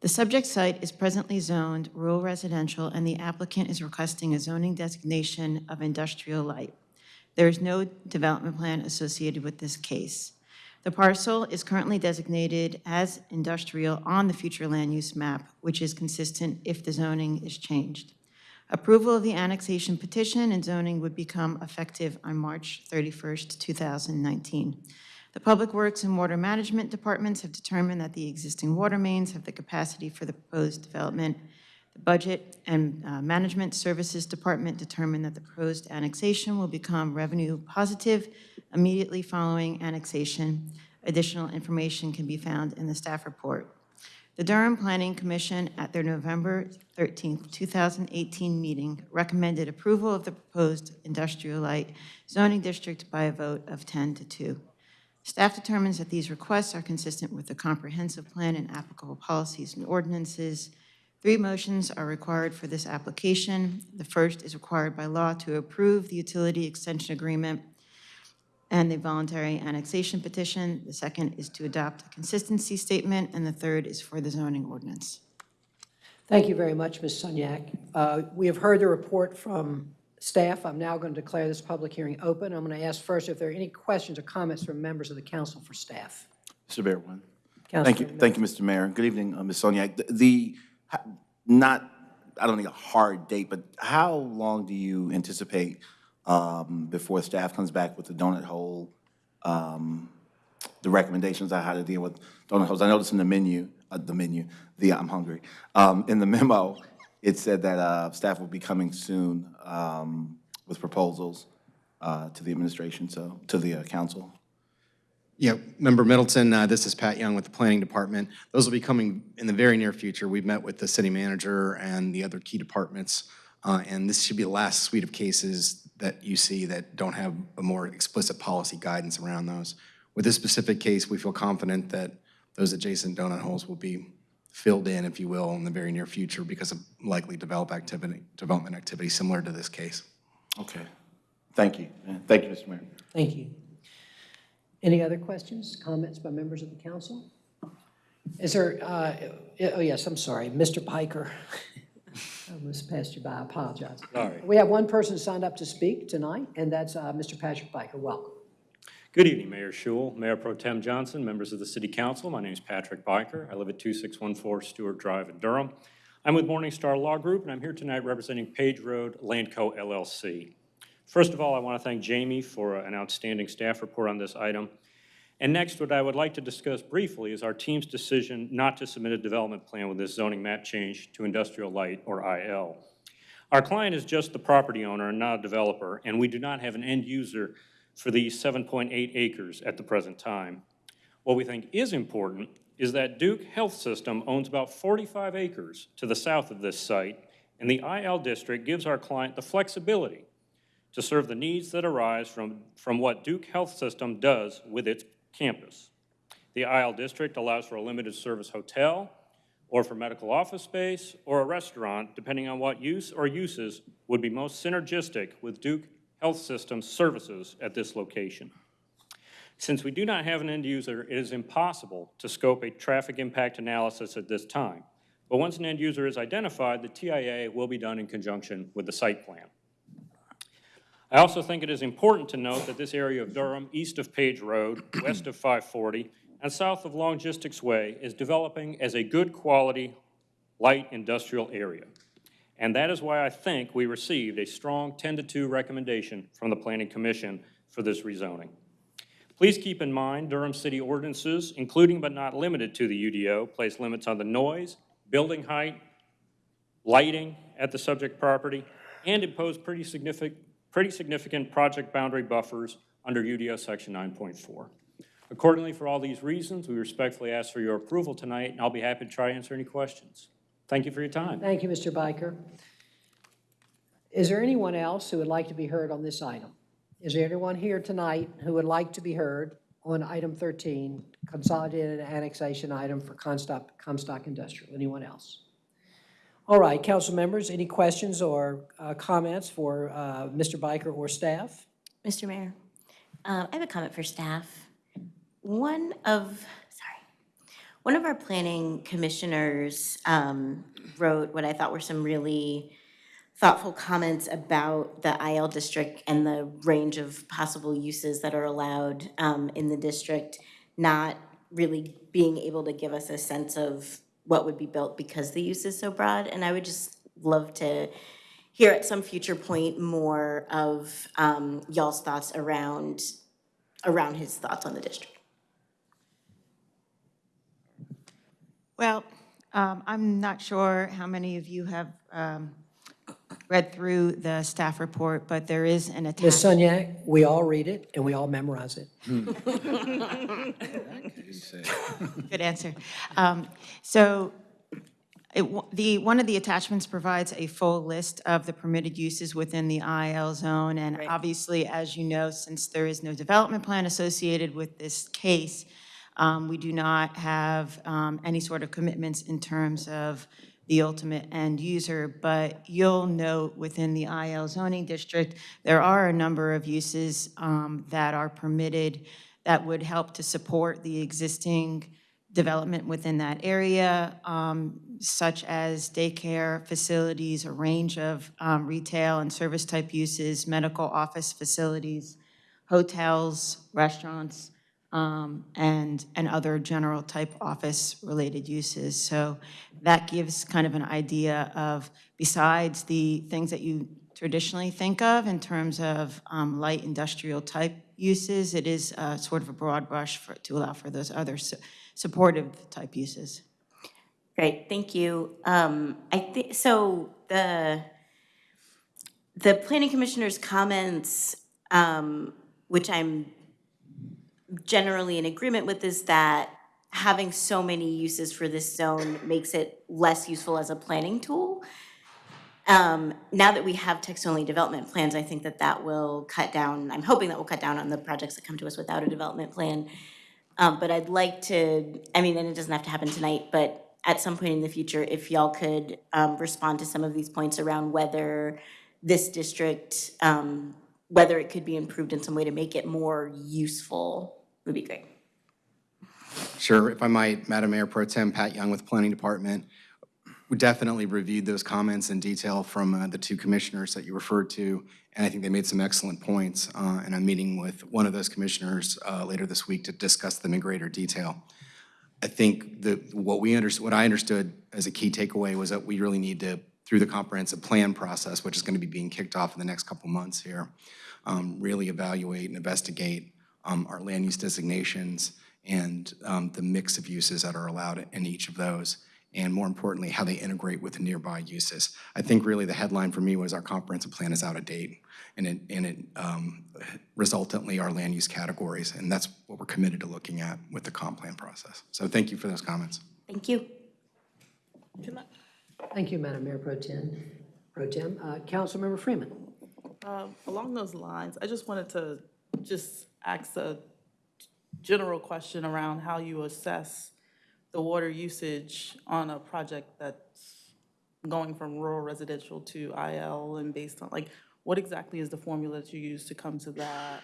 The subject site is presently zoned rural residential, and the applicant is requesting a zoning designation of industrial light. There is no development plan associated with this case. The parcel is currently designated as industrial on the future land use map, which is consistent if the zoning is changed. Approval of the annexation petition and zoning would become effective on March 31st, 2019. The Public Works and Water Management Departments have determined that the existing water mains have the capacity for the proposed development. The Budget and uh, Management Services Department determined that the proposed annexation will become revenue positive immediately following annexation. Additional information can be found in the staff report. The Durham Planning Commission, at their November 13, 2018 meeting, recommended approval of the proposed industrial light zoning district by a vote of 10 to 2. Staff determines that these requests are consistent with the comprehensive plan and applicable policies and ordinances. Three motions are required for this application. The first is required by law to approve the utility extension agreement and the voluntary annexation petition. The second is to adopt a consistency statement, and the third is for the zoning ordinance. Thank you very much, Ms. Sunyak. Uh, We have heard the report from staff. I'm now going to declare this public hearing open. I'm going to ask first if there are any questions or comments from members of the council for staff. Mr. Bear, one. Thank you, Councilman thank you, Mr. Mayor. Good evening, uh, Ms. Sunyak. The- The, not, I don't need a hard date, but how long do you anticipate um, before staff comes back with the donut hole, um, the recommendations on how to deal with donut holes? I noticed in the menu, uh, the menu, the, I'm hungry. Um, In the memo, it said that uh, staff will be coming soon um, with proposals uh, to the administration, so, to the uh, council. Yeah, Member Middleton, uh, this is Pat Young with the Planning Department. Those will be coming in the very near future. We've met with the city manager and the other key departments, uh, and this should be the last suite of cases that you see that don't have a more explicit policy guidance around those. With this specific case, we feel confident that those adjacent donut holes will be filled in, if you will, in the very near future because of likely develop activity, development activity similar to this case. Okay. Thank you. Thank you, Mr. Mayor. Thank you. Any other questions, comments by members of the council? Is there, uh, oh yes, I'm sorry, Mr. Byker. I almost passed you by, I apologize. Sorry. We have one person signed up to speak tonight, and that's uh, Mr. Patrick Byker. Welcome. Good evening, Mayor Schewel, Mayor Pro Tem Johnson, members of the City Council. My name is Patrick Byker. I live at 2614 Stewart Drive in Durham. I'm with Morningstar Law Group, and I'm here tonight representing Page Road Landco LLC. First of all, I want to thank Jamie for an outstanding staff report on this item. And next, what I would like to discuss briefly is our team's decision not to submit a development plan with this zoning map change to industrial light, or IL. Our client is just the property owner and not a developer, and we do not have an end user for these 7.8 acres at the present time. What we think is important is that Duke Health System owns about 45 acres to the south of this site, and the IL district gives our client the flexibility to serve the needs that arise from, from what Duke Health System does with its campus. The IL district allows for a limited service hotel, or for medical office space, or a restaurant, depending on what use or uses would be most synergistic with Duke Health System services at this location. Since we do not have an end user, it is impossible to scope a traffic impact analysis at this time. But once an end user is identified, the TIA will be done in conjunction with the site plan. I also think it is important to note that this area of Durham, east of Page Road, west of 540, and south of Logistics Way is developing as a good quality light industrial area. And that is why I think we received a strong 10 to 2 recommendation from the Planning Commission for this rezoning. Please keep in mind Durham City ordinances, including but not limited to the UDO, place limits on the noise, building height, lighting at the subject property, and impose pretty significant, pretty significant project boundary buffers under UDO Section 9.4. Accordingly, for all these reasons, we respectfully ask for your approval tonight, and I'll be happy to try to answer any questions. Thank you for your time. Thank you, Mr. Byker. Is there anyone else who would like to be heard on this item? Is there anyone here tonight who would like to be heard on item 13, consolidated annexation item for Comstock, Comstock Industrial? Anyone else? All right, council members, any questions or uh, comments for uh, Mr. Byker or staff? Mr. Mayor, um, I have a comment for staff. One of, sorry, one of our planning commissioners um, wrote what I thought were some really thoughtful comments about the IL district and the range of possible uses that are allowed um, in the district, not really being able to give us a sense of what would be built because the use is so broad. And I would just love to hear at some future point more of um, y'all's thoughts around, around his thoughts on the district. Well, um, I'm not sure how many of you have um, read through the staff report, but there is an Ms. attachment. Sunyak, we all read it and we all memorize it. Good answer. Um, So it, the, one of the attachments provides a full list of the permitted uses within the IL zone. And obviously, as you know, since there is no development plan associated with this case, um, we do not have um, any sort of commitments in terms of the ultimate end user. But you'll note within the IL zoning district, there are a number of uses um, that are permitted that would help to support the existing development within that area, um, such as daycare facilities, a range of um, retail and service-type uses, medical office facilities, hotels, restaurants, um, and, and other general-type office-related uses. So that gives kind of an idea of, besides the things that you traditionally think of in terms of um, light industrial-type uses, it is uh, sort of a broad brush for, to allow for those other su- supportive-type uses. Great, thank you. Um, I think, so the, the planning commissioner's comments, um, which I'm generally in agreement with, is that having so many uses for this zone makes it less useful as a planning tool. Um, now that we have text-only development plans, I think that that will cut down, I'm hoping that will cut down on the projects that come to us without a development plan. Um, but I'd like to, I mean, and it doesn't have to happen tonight, but at some point in the future, if y'all could, um, respond to some of these points around whether this district, um, whether it could be improved in some way to make it more useful, would be great. Sure, if I might, Madam Mayor Pro Tem, Pat Young with Planning Department. We definitely reviewed those comments in detail from uh, the two commissioners that you referred to, and I think they made some excellent points. uh, And I'm meeting with one of those commissioners uh, later this week to discuss them in greater detail. I think that what we under, what I understood as a key takeaway was that we really need to, through the comprehensive plan process, which is going to be being kicked off in the next couple months here, um, really evaluate and investigate um, our land use designations and um, the mix of uses that are allowed in each of those, and more importantly, how they integrate with the nearby uses. I think really the headline for me was our comprehensive plan is out of date, and it, and it um, resultantly our land use categories, and that's what we're committed to looking at with the comp plan process. So thank you for those comments. Thank you. Thank you, Madam Mayor Pro Tem. Pro Tem, Uh, Councilmember Freeman. Um, Along those lines, I just wanted to just ask a general question around how you assess the water usage on a project that's going from rural residential to IL and based on, like, what exactly is the formula that you use to come to that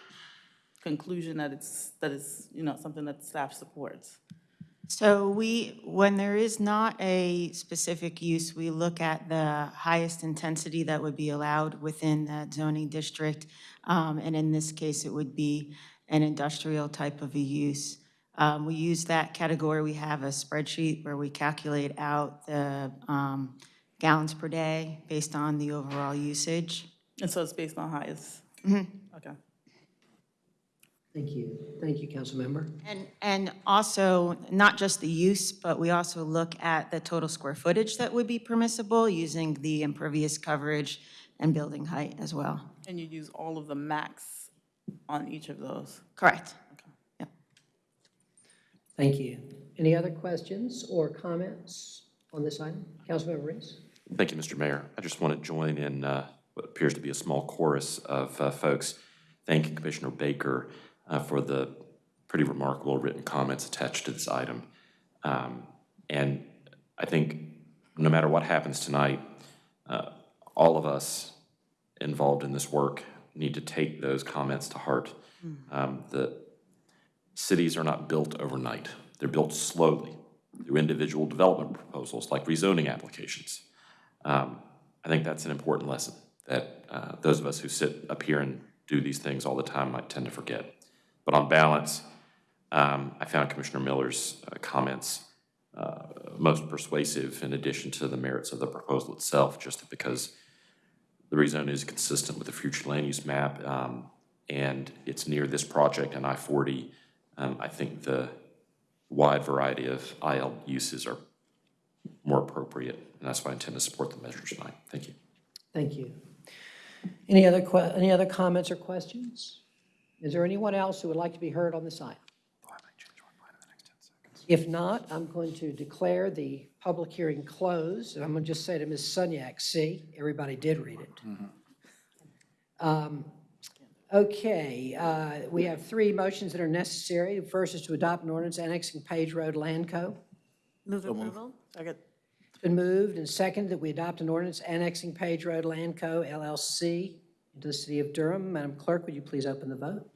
conclusion that it's, that it's, you know, something that staff supports? So we, when there is not a specific use, we look at the highest intensity that would be allowed within that zoning district. Um, And in this case, it would be an industrial type of a use. Um, We use that category. We have a spreadsheet where we calculate out the um, gallons per day based on the overall usage. And so it's based on highest? Mhm. Okay. Thank you. Thank you, Councilmember. And, and also, not just the use, but we also look at the total square footage that would be permissible using the impervious coverage and building height as well. And you use all of the max on each of those? Correct. Okay. Yeah. Thank you. Any other questions or comments on this item? Councilmember Reece? Thank you, Mr. Mayor. I just want to join in uh, what appears to be a small chorus of uh, folks thanking Commissioner Baker uh, for the pretty remarkable written comments attached to this item. Um, And I think no matter what happens tonight, uh, all of us involved in this work need to take those comments to heart. Um, The cities are not built overnight. They're built slowly through individual development proposals like rezoning applications. Um, I think that's an important lesson that uh, those of us who sit up here and do these things all the time might tend to forget. But on balance, um, I found Commissioner Miller's uh, comments uh, most persuasive in addition to the merits of the proposal itself, just because the rezone is consistent with the future land use map, um, and it's near this project and I-40. Um, I think the wide variety of IL uses are more appropriate, and that's why I intend to support the measure tonight. Thank you. Thank you. Any other, any other comments or questions? Is there anyone else who would like to be heard on this item? If not, I'm going to declare the public hearing closed, and I'm going to just say to Ms. Sunyak, see, everybody did read it. Um, Okay, uh, we have three motions that are necessary. The First is to adopt an ordinance annexing Page Road Land Co. Move approval? Second. It's been moved and seconded that we adopt an ordinance annexing Page Road Land Co. LLC into the city of Durham. Madam Clerk, would you please open the vote?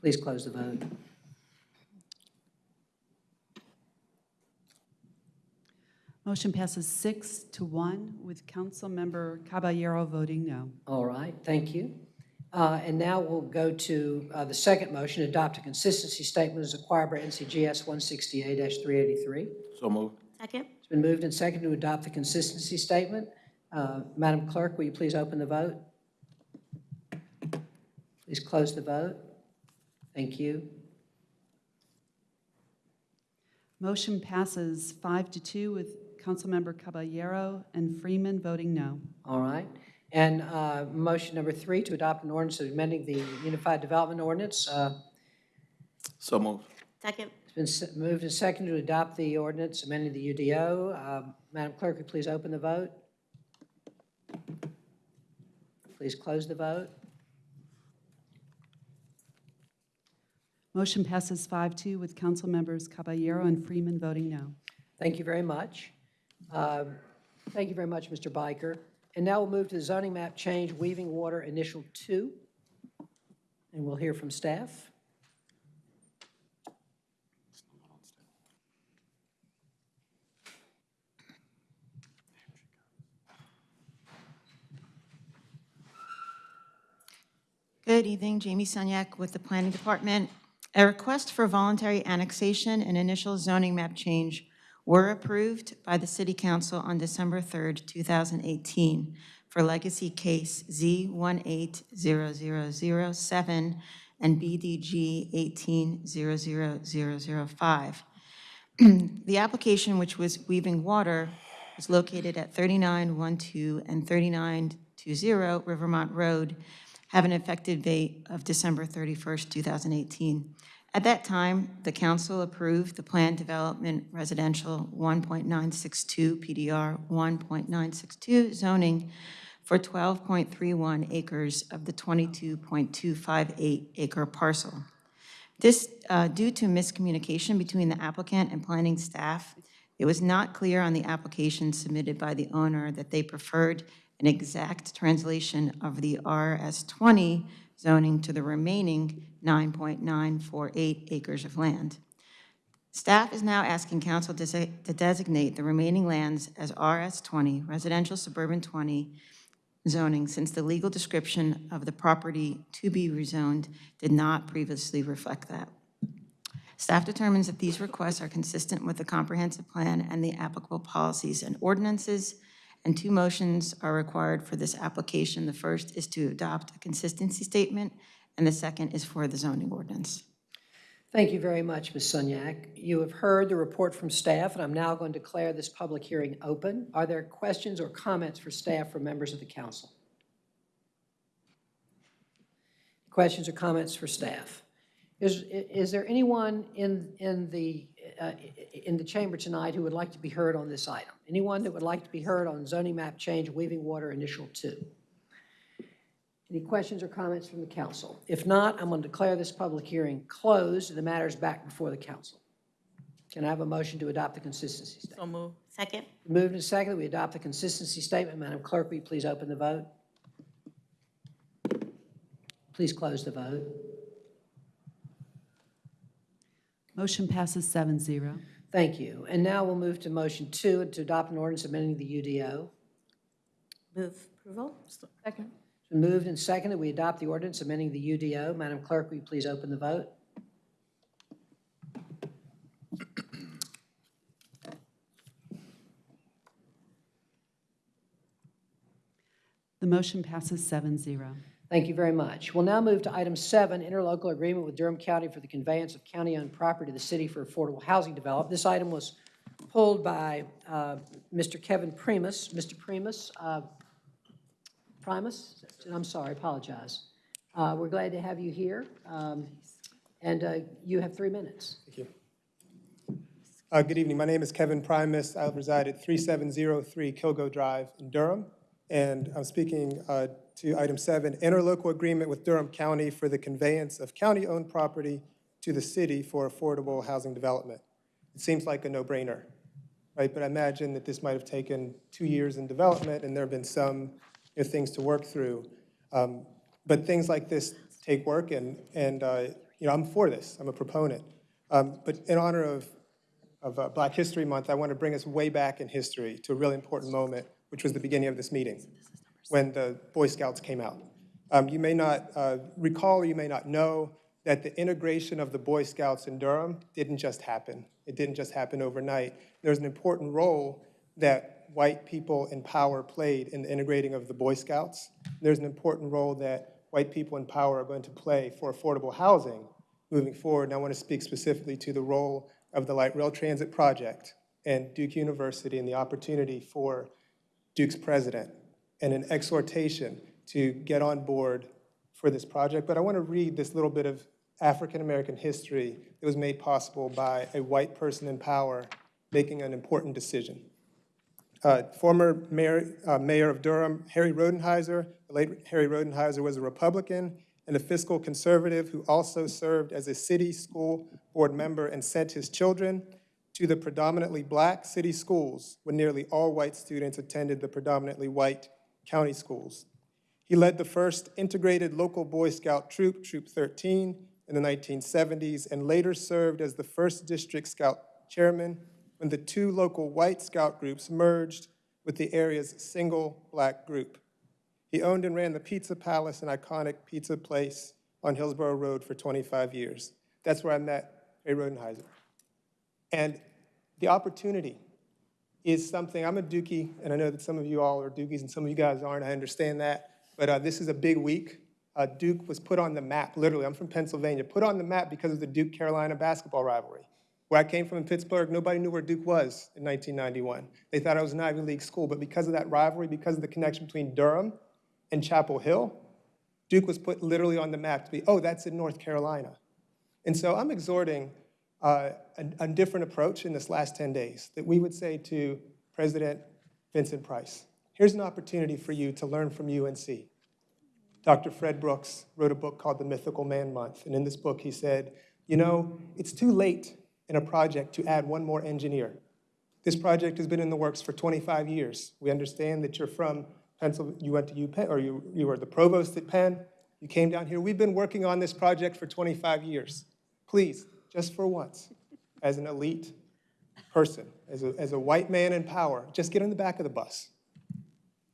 Please close the vote. Motion passes six to one with Councilmember Caballero voting no. All right, thank you. Uh, And now we'll go to uh, the second motion, adopt a consistency statement as acquired by NCGS 168-383. So moved. Second? It's been moved and seconded to adopt the consistency statement. Uh, Madam Clerk, will you please open the vote? Please close the vote. Thank you. Motion passes five to two with Councilmember Caballero and Freeman voting no. All right. And uh, motion number three, to adopt an ordinance amending the Unified Development Ordinance. Uh, So moved. Second? It's been se- moved and seconded to adopt the ordinance amending the UDO. Uh, Madam Clerk, would you please open the vote? Please close the vote. Motion passes five two with Councilmembers Caballero and Freeman voting no. Thank you very much. Um, Thank you very much, Mr. Byker. And now we'll move to the zoning map change, Weaving Water Initial Two. And we'll hear from staff. Good evening, Jamie Sunyak with the Planning Department. A request for voluntary annexation and initial zoning map change were approved by the City Council on December 3rd, 2018 for legacy case Z180007 and BDG 1800005. The application, which was Weaving Water, is located at 3912 and 3920 Rivermont Road, have an effective date of December 31st, 2018. At that time, the council approved the Planned Development Residential 1.962 PDR 1.962 zoning for 12.31 acres of the 22.258 acre parcel. This, uh, due to miscommunication between the applicant and planning staff, it was not clear on the application submitted by the owner that they preferred an exact translation of the RS20 zoning to the remaining 9.948 acres of land. Staff is now asking council to designate the remaining lands as RS20, residential suburban 20 zoning, since the legal description of the property to be rezoned did not previously reflect that. Staff determines that these requests are consistent with the comprehensive plan and the applicable policies and ordinances, and two motions are required for this application. The first is to adopt a consistency statement, and the second is for the zoning ordinance. Thank you very much, Ms. Sunyak. You have heard the report from staff, and I'm now going to declare this public hearing open. Are there questions or comments for staff from members of the council? Questions or comments for staff? Is, is there anyone in, in the, uh, in the chamber tonight who would like to be heard on this item? Anyone that would like to be heard on zoning map change, Weaving Water Initial Two? Any questions or comments from the council? If not, I'm going to declare this public hearing closed and the matter is back before the council. Can I have a motion to adopt the consistency statement? So move. Second? Moved and seconded, we adopt the consistency statement. Madam Clerk, will you please open the vote? Please close the vote. Motion passes seven zero. Thank you. And now we'll move to motion two, to adopt an ordinance amending the UDO. Move approval? Second. It's been moved and seconded, we adopt the ordinance amending the UDO. Madam Clerk, will you please open the vote? The motion passes seven zero. Thank you very much. We'll now move to item seven, interlocal agreement with Durham County for the conveyance of county-owned property to the city for affordable housing development. This item was pulled by uh, Mr. Kevin Primus. Mr. Primus, uh, Primus, I'm sorry, apologize. Uh, We're glad to have you here, um, and uh, you have three minutes. Thank you. Uh, Good evening. My name is Kevin Primus. I reside at 3703 Kilgo Drive in Durham, and I'm speaking uh, to item seven, interlocal agreement with Durham County for the conveyance of county-owned property to the city for affordable housing development. It seems like a no-brainer, right? But I imagine that this might have taken two years in development, and there have been some you know, things to work through. Um, But things like this take work, and, and uh, you know, I'm for this. I'm a proponent. Um, But in honor of of uh, Black History Month, I want to bring us way back in history to a really important moment, which was the beginning of this meeting, when the Boy Scouts came out. Um, You may not uh, recall, you may not know, that the integration of the Boy Scouts in Durham didn't just happen. It didn't just happen overnight. There's an important role that white people in power played in the integrating of the Boy Scouts. There's an important role that white people in power are going to play for affordable housing moving forward. And I want to speak specifically to the role of the Light Rail Transit Project and Duke University and the opportunity for Duke's president and an exhortation to get on board for this project. But I want to read this little bit of African-American history that was made possible by a white person in power making an important decision. Uh, Former mayor, uh, mayor of Durham, Harry Rodenhizer, the late Harry Rodenhizer was a Republican and a fiscal conservative who also served as a city school board member and sent his children to the predominantly black city schools when nearly all white students attended the predominantly white county schools. He led the first integrated local Boy Scout troop, Troop 13, in the 1970s, and later served as the first district scout chairman when the two local white scout groups merged with the area's single black group. He owned and ran the Pizza Palace, an iconic pizza place on Hillsborough Road for 25 years. That's where I met Ray Rodenhizer. And the opportunity is something, I'm a Dookie, and I know that some of you all are Dookies and some of you guys aren't, I understand that, but uh, this is a big week. Uh, Duke was put on the map, literally, I'm from Pennsylvania, put on the map because of the Duke-Carolina basketball rivalry. Where I came from in Pittsburgh, nobody knew where Duke was in 1991. They thought it was an Ivy League school, but because of that rivalry, because of the connection between Durham and Chapel Hill, Duke was put literally on the map to be, oh, that's in North Carolina. And so I'm exhorting uh, a, a different approach in this last 10 days that we would say to President Vincent Price, here's an opportunity for you to learn from UNC. Dr. Fred Brooks wrote a book called The Mythical Man Month, and in this book he said, You know, it's too late in a project to add one more engineer. This project has been in the works for 25 years. We understand that you're from Pennsylvania, you went to UPenn, or you, you were the provost at Penn. You came down here. We've been working on this project for 25 years. Please, just for once, as an elite person, as a, as a white man in power, just get on the back of the bus.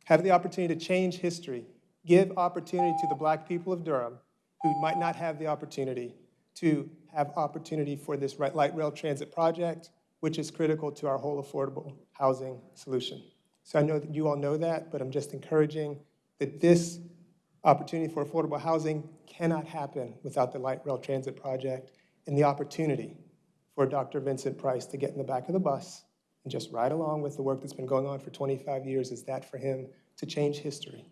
Have the opportunity to change history. Give opportunity to the black people of Durham who might not have the opportunity to have opportunity for this light rail transit project, which is critical to our whole affordable housing solution. So I know that you all know that, but I'm just encouraging that this opportunity for affordable housing cannot happen without the light rail transit project and the opportunity for Dr. Vincent Price to get in the back of the bus and just ride along with the work that's been going on for 25 years is that for him to change history.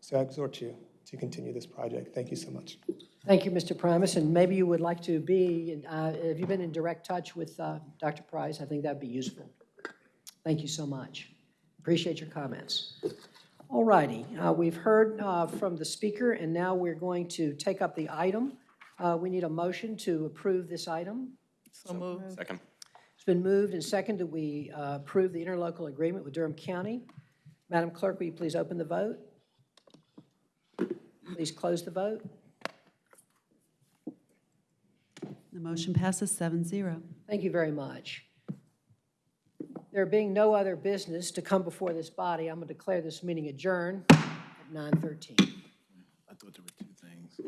So I exhort you to continue this project. Thank you so much. Thank you, Mr. Primus, and maybe you would like to be, uh, have you been in direct touch with uh, Dr. Price? I think that'd be useful. Thank you so much. Appreciate your comments. All righty, uh, we've heard uh, from the speaker, and now we're going to take up the item. Uh, We need a motion to approve this item. So moved. Second. It's been moved and seconded that we uh, approve the interlocal agreement with Durham County. Madam Clerk, will you please open the vote? Please close the vote. The motion passes seven zero. Thank you very much. There being no other business to come before this body, I'm going to declare this meeting adjourned at 9:13. I thought there were two things.